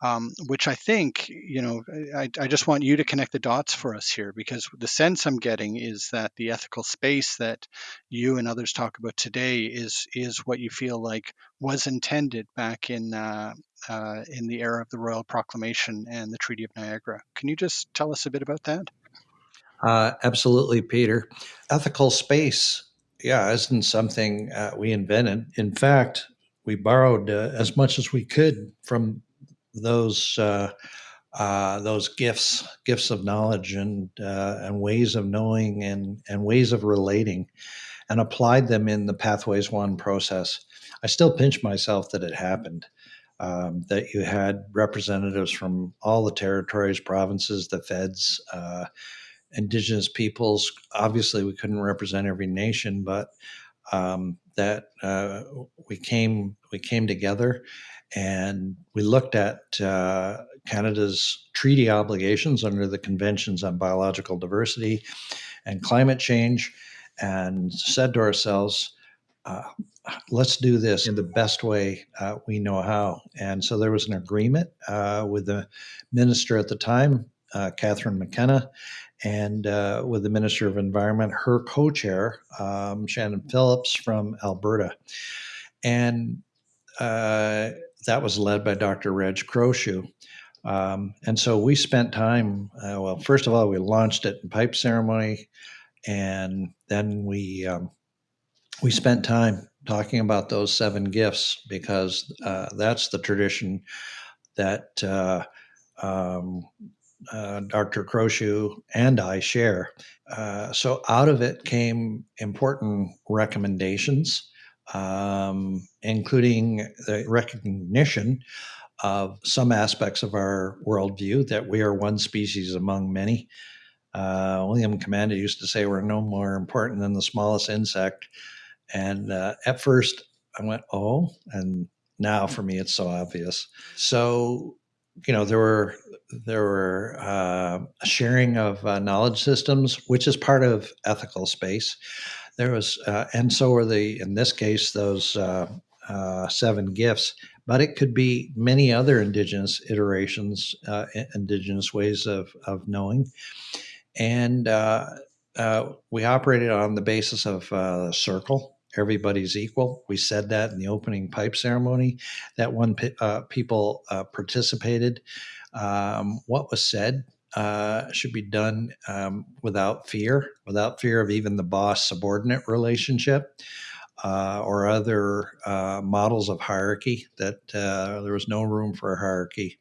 Um, which I think, you know, I, I, just want you to connect the dots for us here because the sense I'm getting is that the ethical space that you and others talk about today is is what you feel like was intended back in uh, uh, in the era of the Royal Proclamation and the Treaty of Niagara. Can you just tell us a bit about that? Uh, absolutely, Peter. Ethical space, yeah, isn't something uh, we invented. In fact, we borrowed uh, as much as we could from those uh, uh, those gifts, gifts of knowledge and and ways of knowing and and ways of relating, and applied them in the Pathways One process. I still pinch myself that it happened. Um, that you had representatives from all the territories, provinces, the feds, uh, indigenous peoples. Obviously, we couldn't represent every nation, but um, that uh, we came we came together and we looked at uh, Canada's treaty obligations under the Conventions on Biological Diversity and Climate Change, and said to ourselves. Uh, let's do this in the best way uh, we know how. And so there was an agreement uh, with the minister at the time, uh, Catherine McKenna, and uh, with the Minister of Environment, her co chair, um, Shannon Phillips from Alberta. And that was led by Dr. Reg Crowshoe. Um, and so we spent time, well, first of all, we launched it in pipe ceremony, and then we um, we spent time talking about those seven gifts because uh, that's the tradition that uh, um, uh, Dr. Crowshoe and I share. Uh, so out of it came important recommendations, um, including the recognition of some aspects of our worldview that we are one species among many. Uh, William Commanda used to say we're no more important than the smallest insect. And uh, at first I went, oh, and now for me it's so obvious. So you know there were there were uh, sharing of uh, knowledge systems, which is part of ethical space. There was, uh, and so were the in this case those uh, uh, seven gifts. But it could be many other indigenous iterations, uh, indigenous ways of of knowing, and we operated on the basis of circle everybody's equal. We said that in the opening pipe ceremony. That one uh, people uh, participated. Um, what was said uh, should be done um, without fear, without fear of even the boss subordinate relationship. Uh, or other uh, models of hierarchy, that uh, there was no room for hierarchy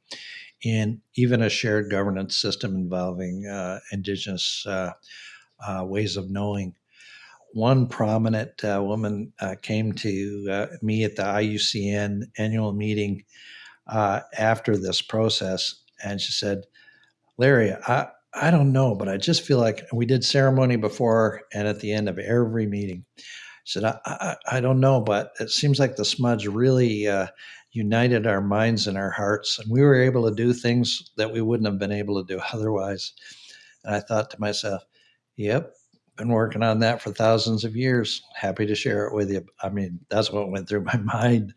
in even a shared governance system involving indigenous ways of knowing one prominent uh, woman uh, came to uh, me at the IUCN annual meeting uh, after this process, and she said, "Larry, I I don't know, but I just feel like we did ceremony before and at the end of every meeting." Said, "I I, I don't know, but it seems like the smudge really." Uh, united our minds and our hearts, and we were able to do things that we wouldn't have been able to do otherwise. And I thought to myself, "Yep, been working on that for thousands of years. Happy to share it with you. I mean, that's what went through my mind.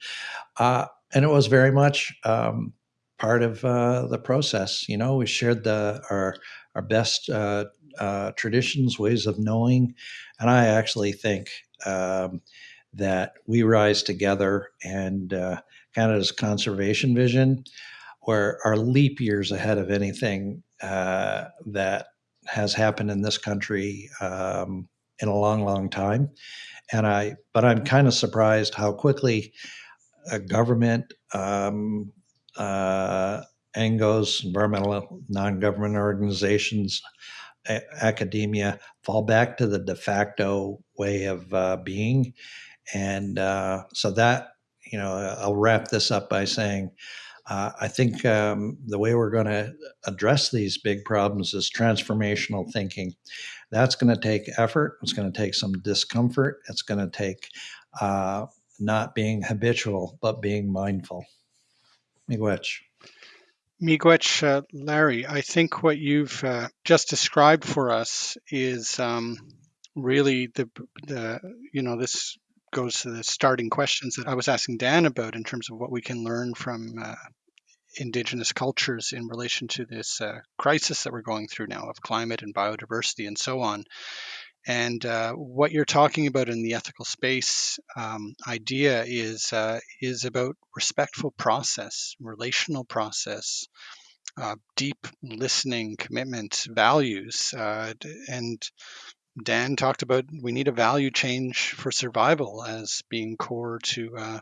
Uh, and it was very much um, part of uh, the process. You know, we shared the our our best uh, uh traditions, ways of knowing, and I actually think um, that we rise together and uh, Canada's conservation vision, where our leap years ahead of anything uh, that has happened in this country um, in a long, long time. And I, but I'm kind of surprised how quickly a government, um, uh, NGOs, environmental non-government organizations, a- academia fall back to the de facto way of uh, being, and uh, so that you know, I'll wrap this up by saying uh, I think um, the way we're going to address these big problems is transformational thinking. That's going to take effort. It's going to take some discomfort. It's going to take uh, not being habitual, but being mindful. Miigwech. Miigwech, uh, Larry, I think what you've uh, just described for us is um, really the, the, you know, this goes to the starting questions that I was asking Dan about in terms of what we can learn from uh, indigenous cultures in relation to this uh, crisis that we're going through now of climate and biodiversity and so on. And uh, what you're talking about in the ethical space um, idea is uh, is about respectful process, relational process, uh, deep listening, commitment, values, uh, and Dan talked about we need a value change for survival as being core to uh,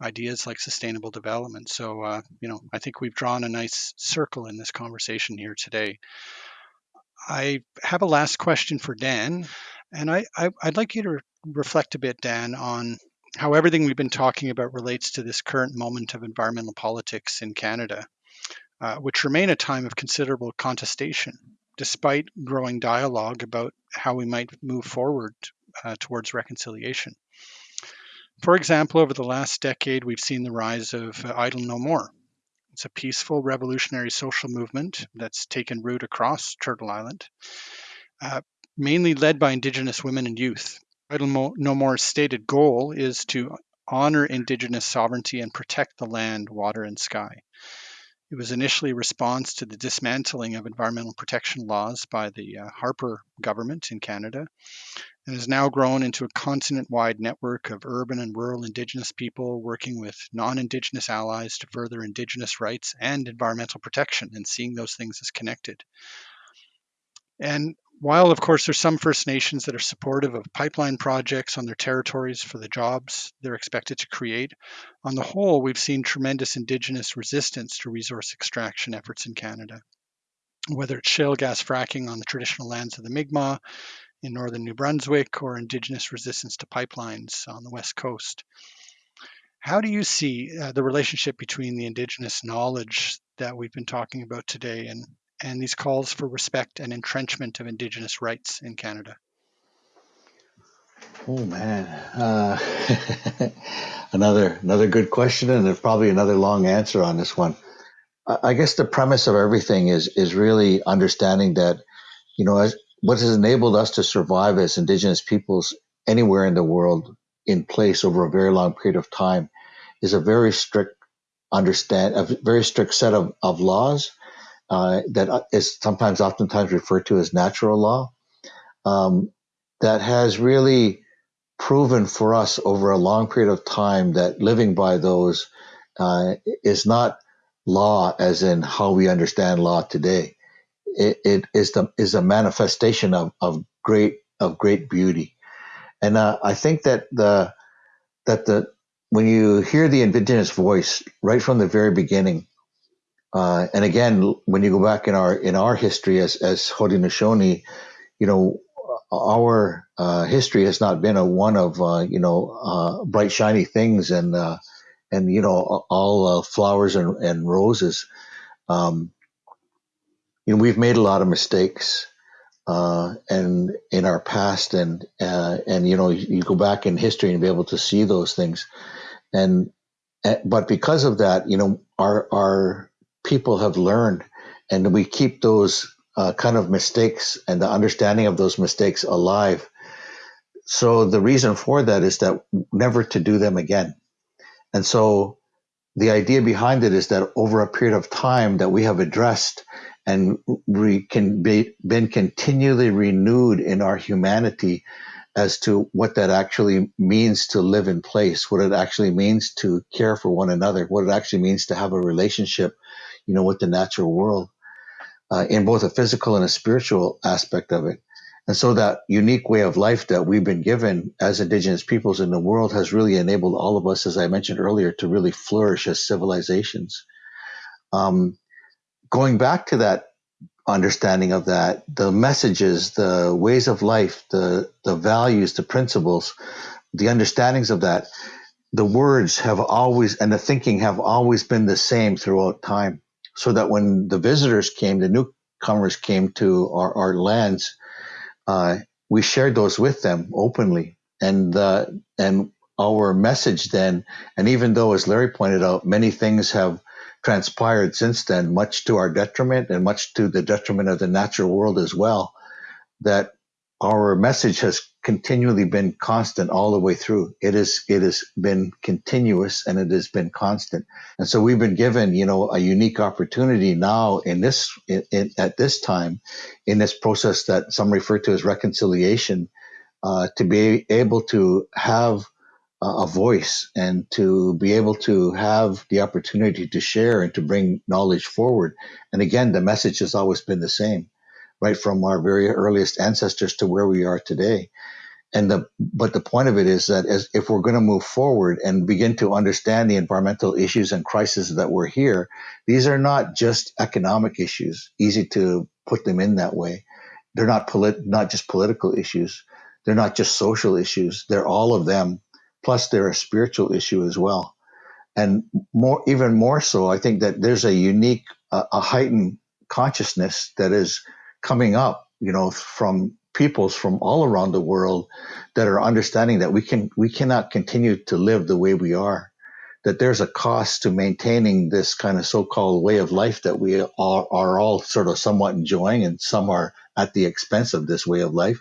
ideas like sustainable development. So, uh, you know, I think we've drawn a nice circle in this conversation here today. I have a last question for Dan, and I, I would like you to reflect a bit, Dan, on how everything we've been talking about relates to this current moment of environmental politics in Canada, uh, which remain a time of considerable contestation, despite growing dialogue about how we might move forward uh, towards reconciliation. For example, over the last decade, we've seen the rise of uh, Idle No More. It's a peaceful revolutionary social movement that's taken root across Turtle Island, uh, mainly led by Indigenous women and youth. Idle No More's stated goal is to honor Indigenous sovereignty and protect the land, water, and sky. It was initially a response to the dismantling of environmental protection laws by the uh, Harper government in Canada and has now grown into a continent wide network of urban and rural Indigenous people working with non Indigenous allies to further Indigenous rights and environmental protection and seeing those things as connected. And while, of course, there's some First Nations that are supportive of pipeline projects on their territories for the jobs they're expected to create, on the whole, we've seen tremendous Indigenous resistance to resource extraction efforts in Canada. Whether it's shale gas fracking on the traditional lands of the Mi'kmaq in northern New Brunswick or Indigenous resistance to pipelines on the west coast. How do you see uh, the relationship between the Indigenous knowledge that we've been talking about today and and these calls for respect and entrenchment of Indigenous rights in Canada? Oh man, uh, another another good question, and there's probably another long answer on this one. I guess the premise of everything is is really understanding that, you know, as, what has enabled us to survive as Indigenous peoples anywhere in the world in place over a very long period of time is a very strict understand a very strict set of, of laws uh, that is sometimes oftentimes referred to as natural law um, that has really proven for us over a long period of time that living by those uh, is not law as in how we understand law today. It, it is the is a manifestation of, of great of great beauty, and uh, I think that the that the when you hear the indigenous voice right from the very beginning, uh, and again, when you go back in our in our history as as Haudenosaunee, you know, our uh, history has not been a one of uh, you know uh, bright shiny things and uh, and you know all flowers and, and roses. Um, you know, we've made a lot of mistakes, uh, and in our past, and uh, and you know, you go back in history and be able to see those things, and eh, but because of that, you know, our our people have learned, and we keep those uh, kind of mistakes and the understanding of those mistakes alive. So the reason for that is that never to do them again. And so the idea behind it is that over a period of time that we have addressed and we can be been continually renewed in our humanity as to what that actually means to live in place, what it actually means to care for one another, what it actually means to have a relationship you know, with the natural world uh, in both a physical and a spiritual aspect of it. And so that unique way of life that we've been given as indigenous peoples in the world has really enabled all of us, as I mentioned earlier, to really flourish as civilizations. Um, going back to that understanding of that, the messages, the ways of life, the, the values, the principles, the understandings of that, the words have always, and the thinking have always been the same throughout time so that when the visitors came, the newcomers came to our, our lands, we shared those with them openly. And, uh, and our message then, and even though, as Larry pointed out, many things have transpired since then, much to our detriment and much to the detriment of the natural world as well, that our message has continually been constant all the way through. It is it has been continuous and it has been constant. And so we've been given, you know, a unique opportunity now in this in, in, at this time in this process that some refer to as reconciliation uh, to be able to have a voice and to be able to have the opportunity to share and to bring knowledge forward. And again, the message has always been the same, right from our very earliest ancestors to where we are today. And the but the point of it is that as if we're going to move forward and begin to understand the environmental issues and crises that we're here, these are not just economic issues. Easy to put them in that way. They're not polit- not just political issues. They're not just social issues. They're all of them Plus, they're a spiritual issue as well. And more, even more so, I think that there's a unique, uh, a heightened consciousness that is coming up, you know, from peoples from all around the world that are understanding that we can, we cannot continue to live the way we are. That there's a cost to maintaining this kind of so-called way of life that we are, are all sort of somewhat enjoying, and some are at the expense of this way of life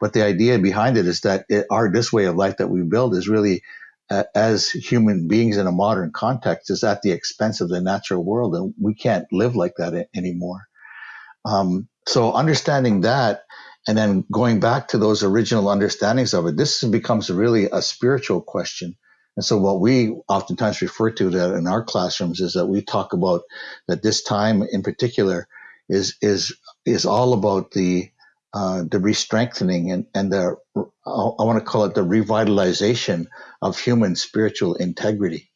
but the idea behind it is that it, our this way of life that we build is really uh, as human beings in a modern context is at the expense of the natural world, and we can't live like that anymore. Um, so understanding that, and then going back to those original understandings of it, this becomes really a spiritual question. And so what we oftentimes refer to that in our classrooms is that we talk about that this time in particular is is is all about the uh, the re-strengthening and, and the I want to call it the revitalization of human spiritual integrity.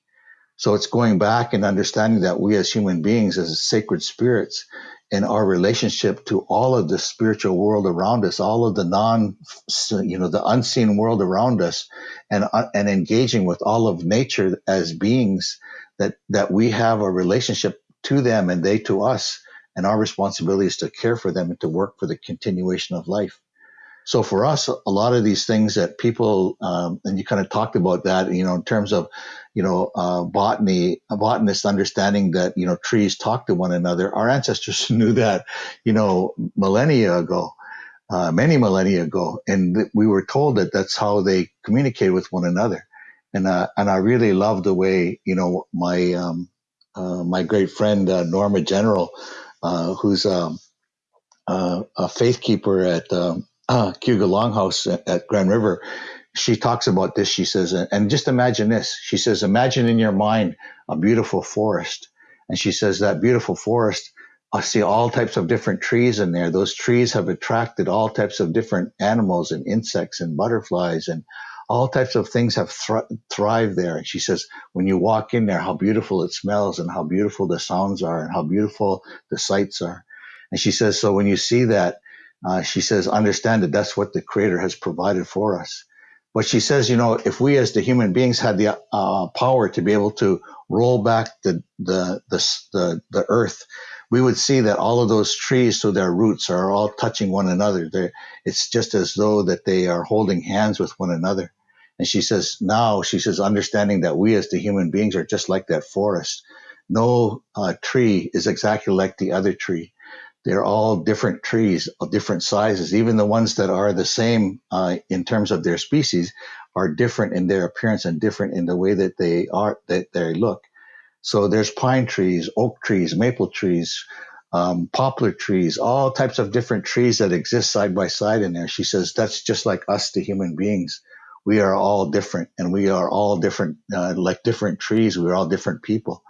So it's going back and understanding that we as human beings, as sacred spirits, in our relationship to all of the spiritual world around us, all of the non, you know, the unseen world around us, and uh, and engaging with all of nature as beings that that we have a relationship to them and they to us and our responsibility is to care for them and to work for the continuation of life. So for us, a lot of these things that people, um, and you kind of talked about that, you know, in terms of, you know, uh, botany, a botanist understanding that, you know, trees talk to one another. Our ancestors knew that, you know, millennia ago, uh, many millennia ago. And we were told that that's how they communicate with one another. And, uh, and I really love the way, you know, my, um, uh, my great friend, uh, Norma General, uh, who's um, a faith keeper at um, uh, Cayuga Longhouse at, at Grand River. She talks about this. She says, and just imagine this. She says, imagine in your mind a beautiful forest. And she says that beautiful forest, I see all types of different trees in there. Those trees have attracted all types of different animals and insects and butterflies and all types of things have thr- thrived there. And she says, when you walk in there, how beautiful it smells and how beautiful the sounds are and how beautiful the sights are. And she says, so when you see that, uh, she says, understand that that's what the creator has provided for us. But she says, you know, if we as the human beings had the uh, power to be able to roll back the, the, the, the, the earth, we would see that all of those trees, so their roots are all touching one another. They're, it's just as though that they are holding hands with one another. And she says, now she says, understanding that we as the human beings are just like that forest. No uh, tree is exactly like the other tree. They're all different trees of different sizes. Even the ones that are the same uh, in terms of their species are different in their appearance and different in the way that they are that they look. So there's pine trees, oak trees, maple trees, um, poplar trees, all types of different trees that exist side by side in there. She says that's just like us, the human beings we are all different and we are all different, uh, like different trees. We're all different people.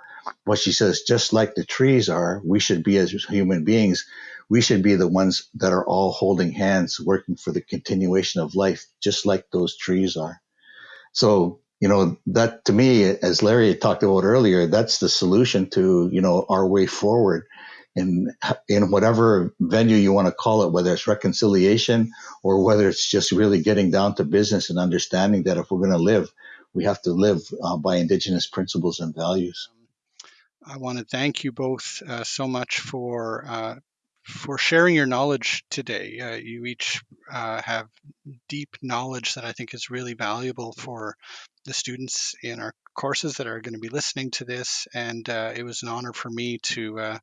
What she says, just like the trees are, we should be as human beings. We should be the ones that are all holding hands, working for the continuation of life, just like those trees are. So, you know, that to me, as Larry talked about earlier, that's the solution to, you know, our way forward in in whatever venue you want to call it, whether it's reconciliation or whether it's just really getting down to business and understanding that if we're going to live, we have to live uh, by indigenous principles and values. I want to thank you both uh, so much for uh, for sharing your knowledge today. Uh, you each uh, have deep knowledge that I think is really valuable for the students in our courses that are going to be listening to this. And uh, it was an honor for me to uh,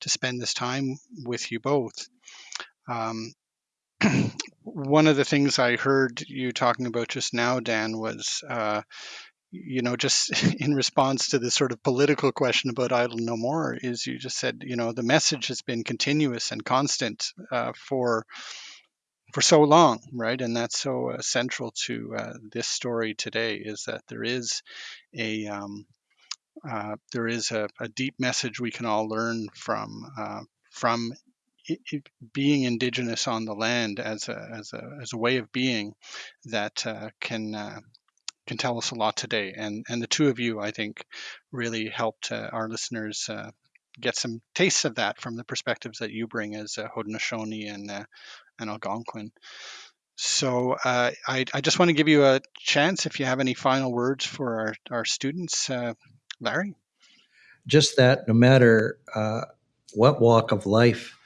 to spend this time with you both. Um, one of the things I heard you talking about just now, Dan, was uh, you know, just in response to this sort of political question about idle no more, is you just said, you know, the message has been continuous and constant uh, for for so long, right? And that's so uh, central to uh, this story today is that there is a um, uh, there is a, a, deep message we can all learn from uh, from it, it being indigenous on the land as a as a as a way of being that uh, can can tell us a lot today. And and the two of you, I think, really helped our listeners get some tastes of that from the perspectives that you bring as uh, Haudenosaunee and uh, and Algonquin. So uh, I, I, just want to give you a chance if you have any final words for our, our students, uh, Larry. Just that no matter uh, what walk of life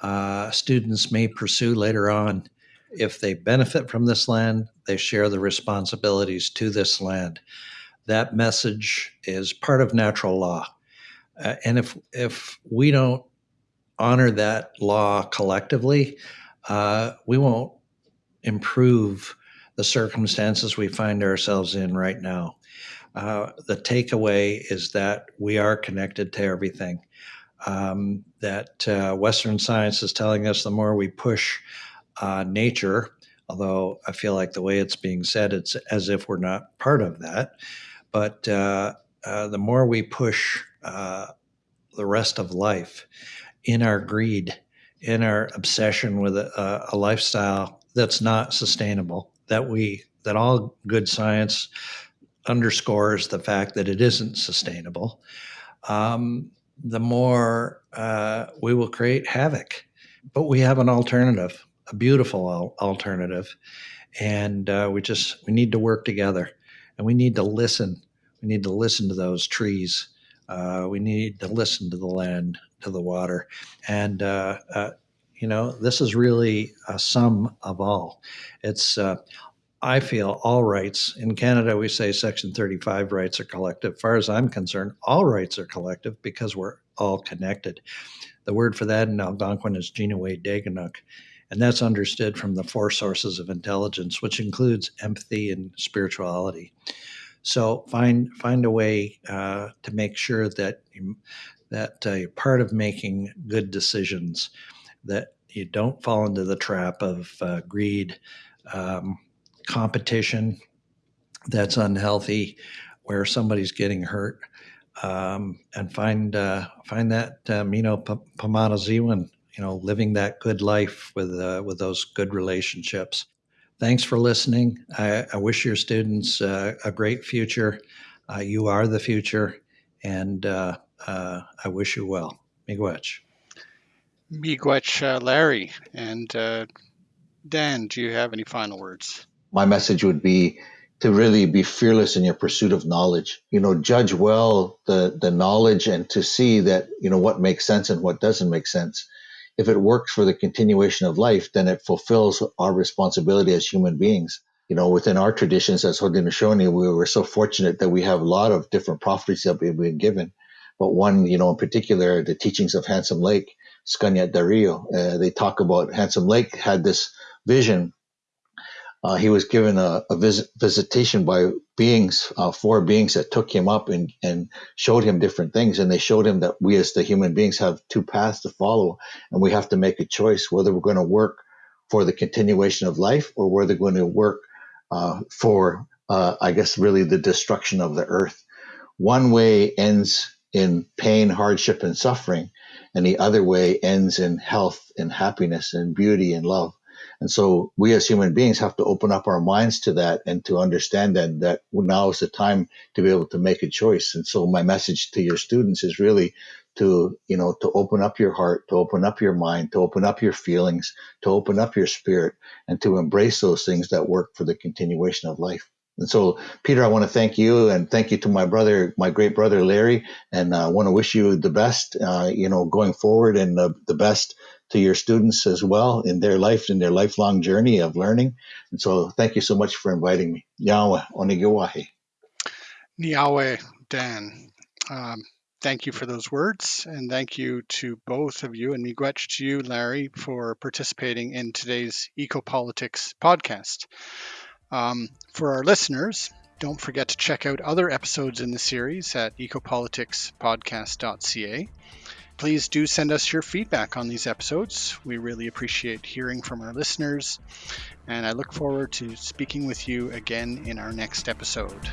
uh, students may pursue later on, if they benefit from this land, they share the responsibilities to this land. That message is part of natural law. Uh, and if if we don't honor that law collectively, uh, we won't improve the circumstances we find ourselves in right now. Uh, the takeaway is that we are connected to everything. Um, that uh, Western science is telling us the more we push uh, nature, although I feel like the way it's being said, it's as if we're not part of that. But uh, uh, the more we push uh, the rest of life in our greed, in our obsession with a, a lifestyle that's not sustainable, that we that all good science underscores the fact that it isn't sustainable, um, the more uh, we will create havoc. But we have an alternative, a beautiful al- alternative, and uh, we just we need to work together, and we need to listen. We need to listen to those trees. Uh, we need to listen to the land, to the water, and uh, uh, you know this is really a sum of all. It's uh, I feel all rights in Canada. We say Section 35 rights are collective. Far as I'm concerned, all rights are collective because we're all connected. The word for that in Algonquin is Jinaway Daganuk, and that's understood from the four sources of intelligence, which includes empathy and spirituality. So find find a way uh, to make sure that you, that uh, you're part of making good decisions, that you don't fall into the trap of uh, greed, um, competition that's unhealthy, where somebody's getting hurt, um, and find uh, find that uh, Mino Pamanaziwan, you know, living that good life with uh, with those good relationships. Thanks for listening. I, I wish your students uh, a great future. Uh, you are the future, and uh, uh I wish you well. Miigwech. Miigwech, uh, Larry. And uh, Dan, do you have any final words? My message would be to really be fearless in your pursuit of knowledge. You know, judge well the, the knowledge and to see that, you know, what makes sense and what doesn't make sense if it works for the continuation of life, then it fulfills our responsibility as human beings. You know, within our traditions as Haudenosaunee, we were so fortunate that we have a lot of different prophecies that we've been given. But one, you know, in particular, the teachings of Handsome Lake, Scanyat Dario, uh, they talk about Handsome Lake had this vision uh, he was given a, a visit, visitation by beings, uh, four beings that took him up and, and showed him different things. And they showed him that we as the human beings have two paths to follow, and we have to make a choice whether we're going to work for the continuation of life or whether we're going to work uh, for, uh, I guess, really the destruction of the earth. One way ends in pain, hardship, and suffering, and the other way ends in health and happiness and beauty and love. And so we as human beings have to open up our minds to that and to understand that, that now is the time to be able to make a choice. And so my message to your students is really to, you know, to open up your heart, to open up your mind, to open up your feelings, to open up your spirit and to embrace those things that work for the continuation of life. And so, Peter, I want to thank you and thank you to my brother, my great brother Larry, and I want to wish you the best, uh, you know, going forward and the best to your students as well in their life, in their lifelong journey of learning. And so thank you so much for inviting me. Yahweh, Onigiwahi. Niawen, Dan. Um, thank you for those words, and thank you to both of you, and miigwech to you, Larry, for participating in today's Ecopolitics podcast. Um, for our listeners, don't forget to check out other episodes in the series at ecopoliticspodcast.ca. Please do send us your feedback on these episodes. We really appreciate hearing from our listeners, and I look forward to speaking with you again in our next episode.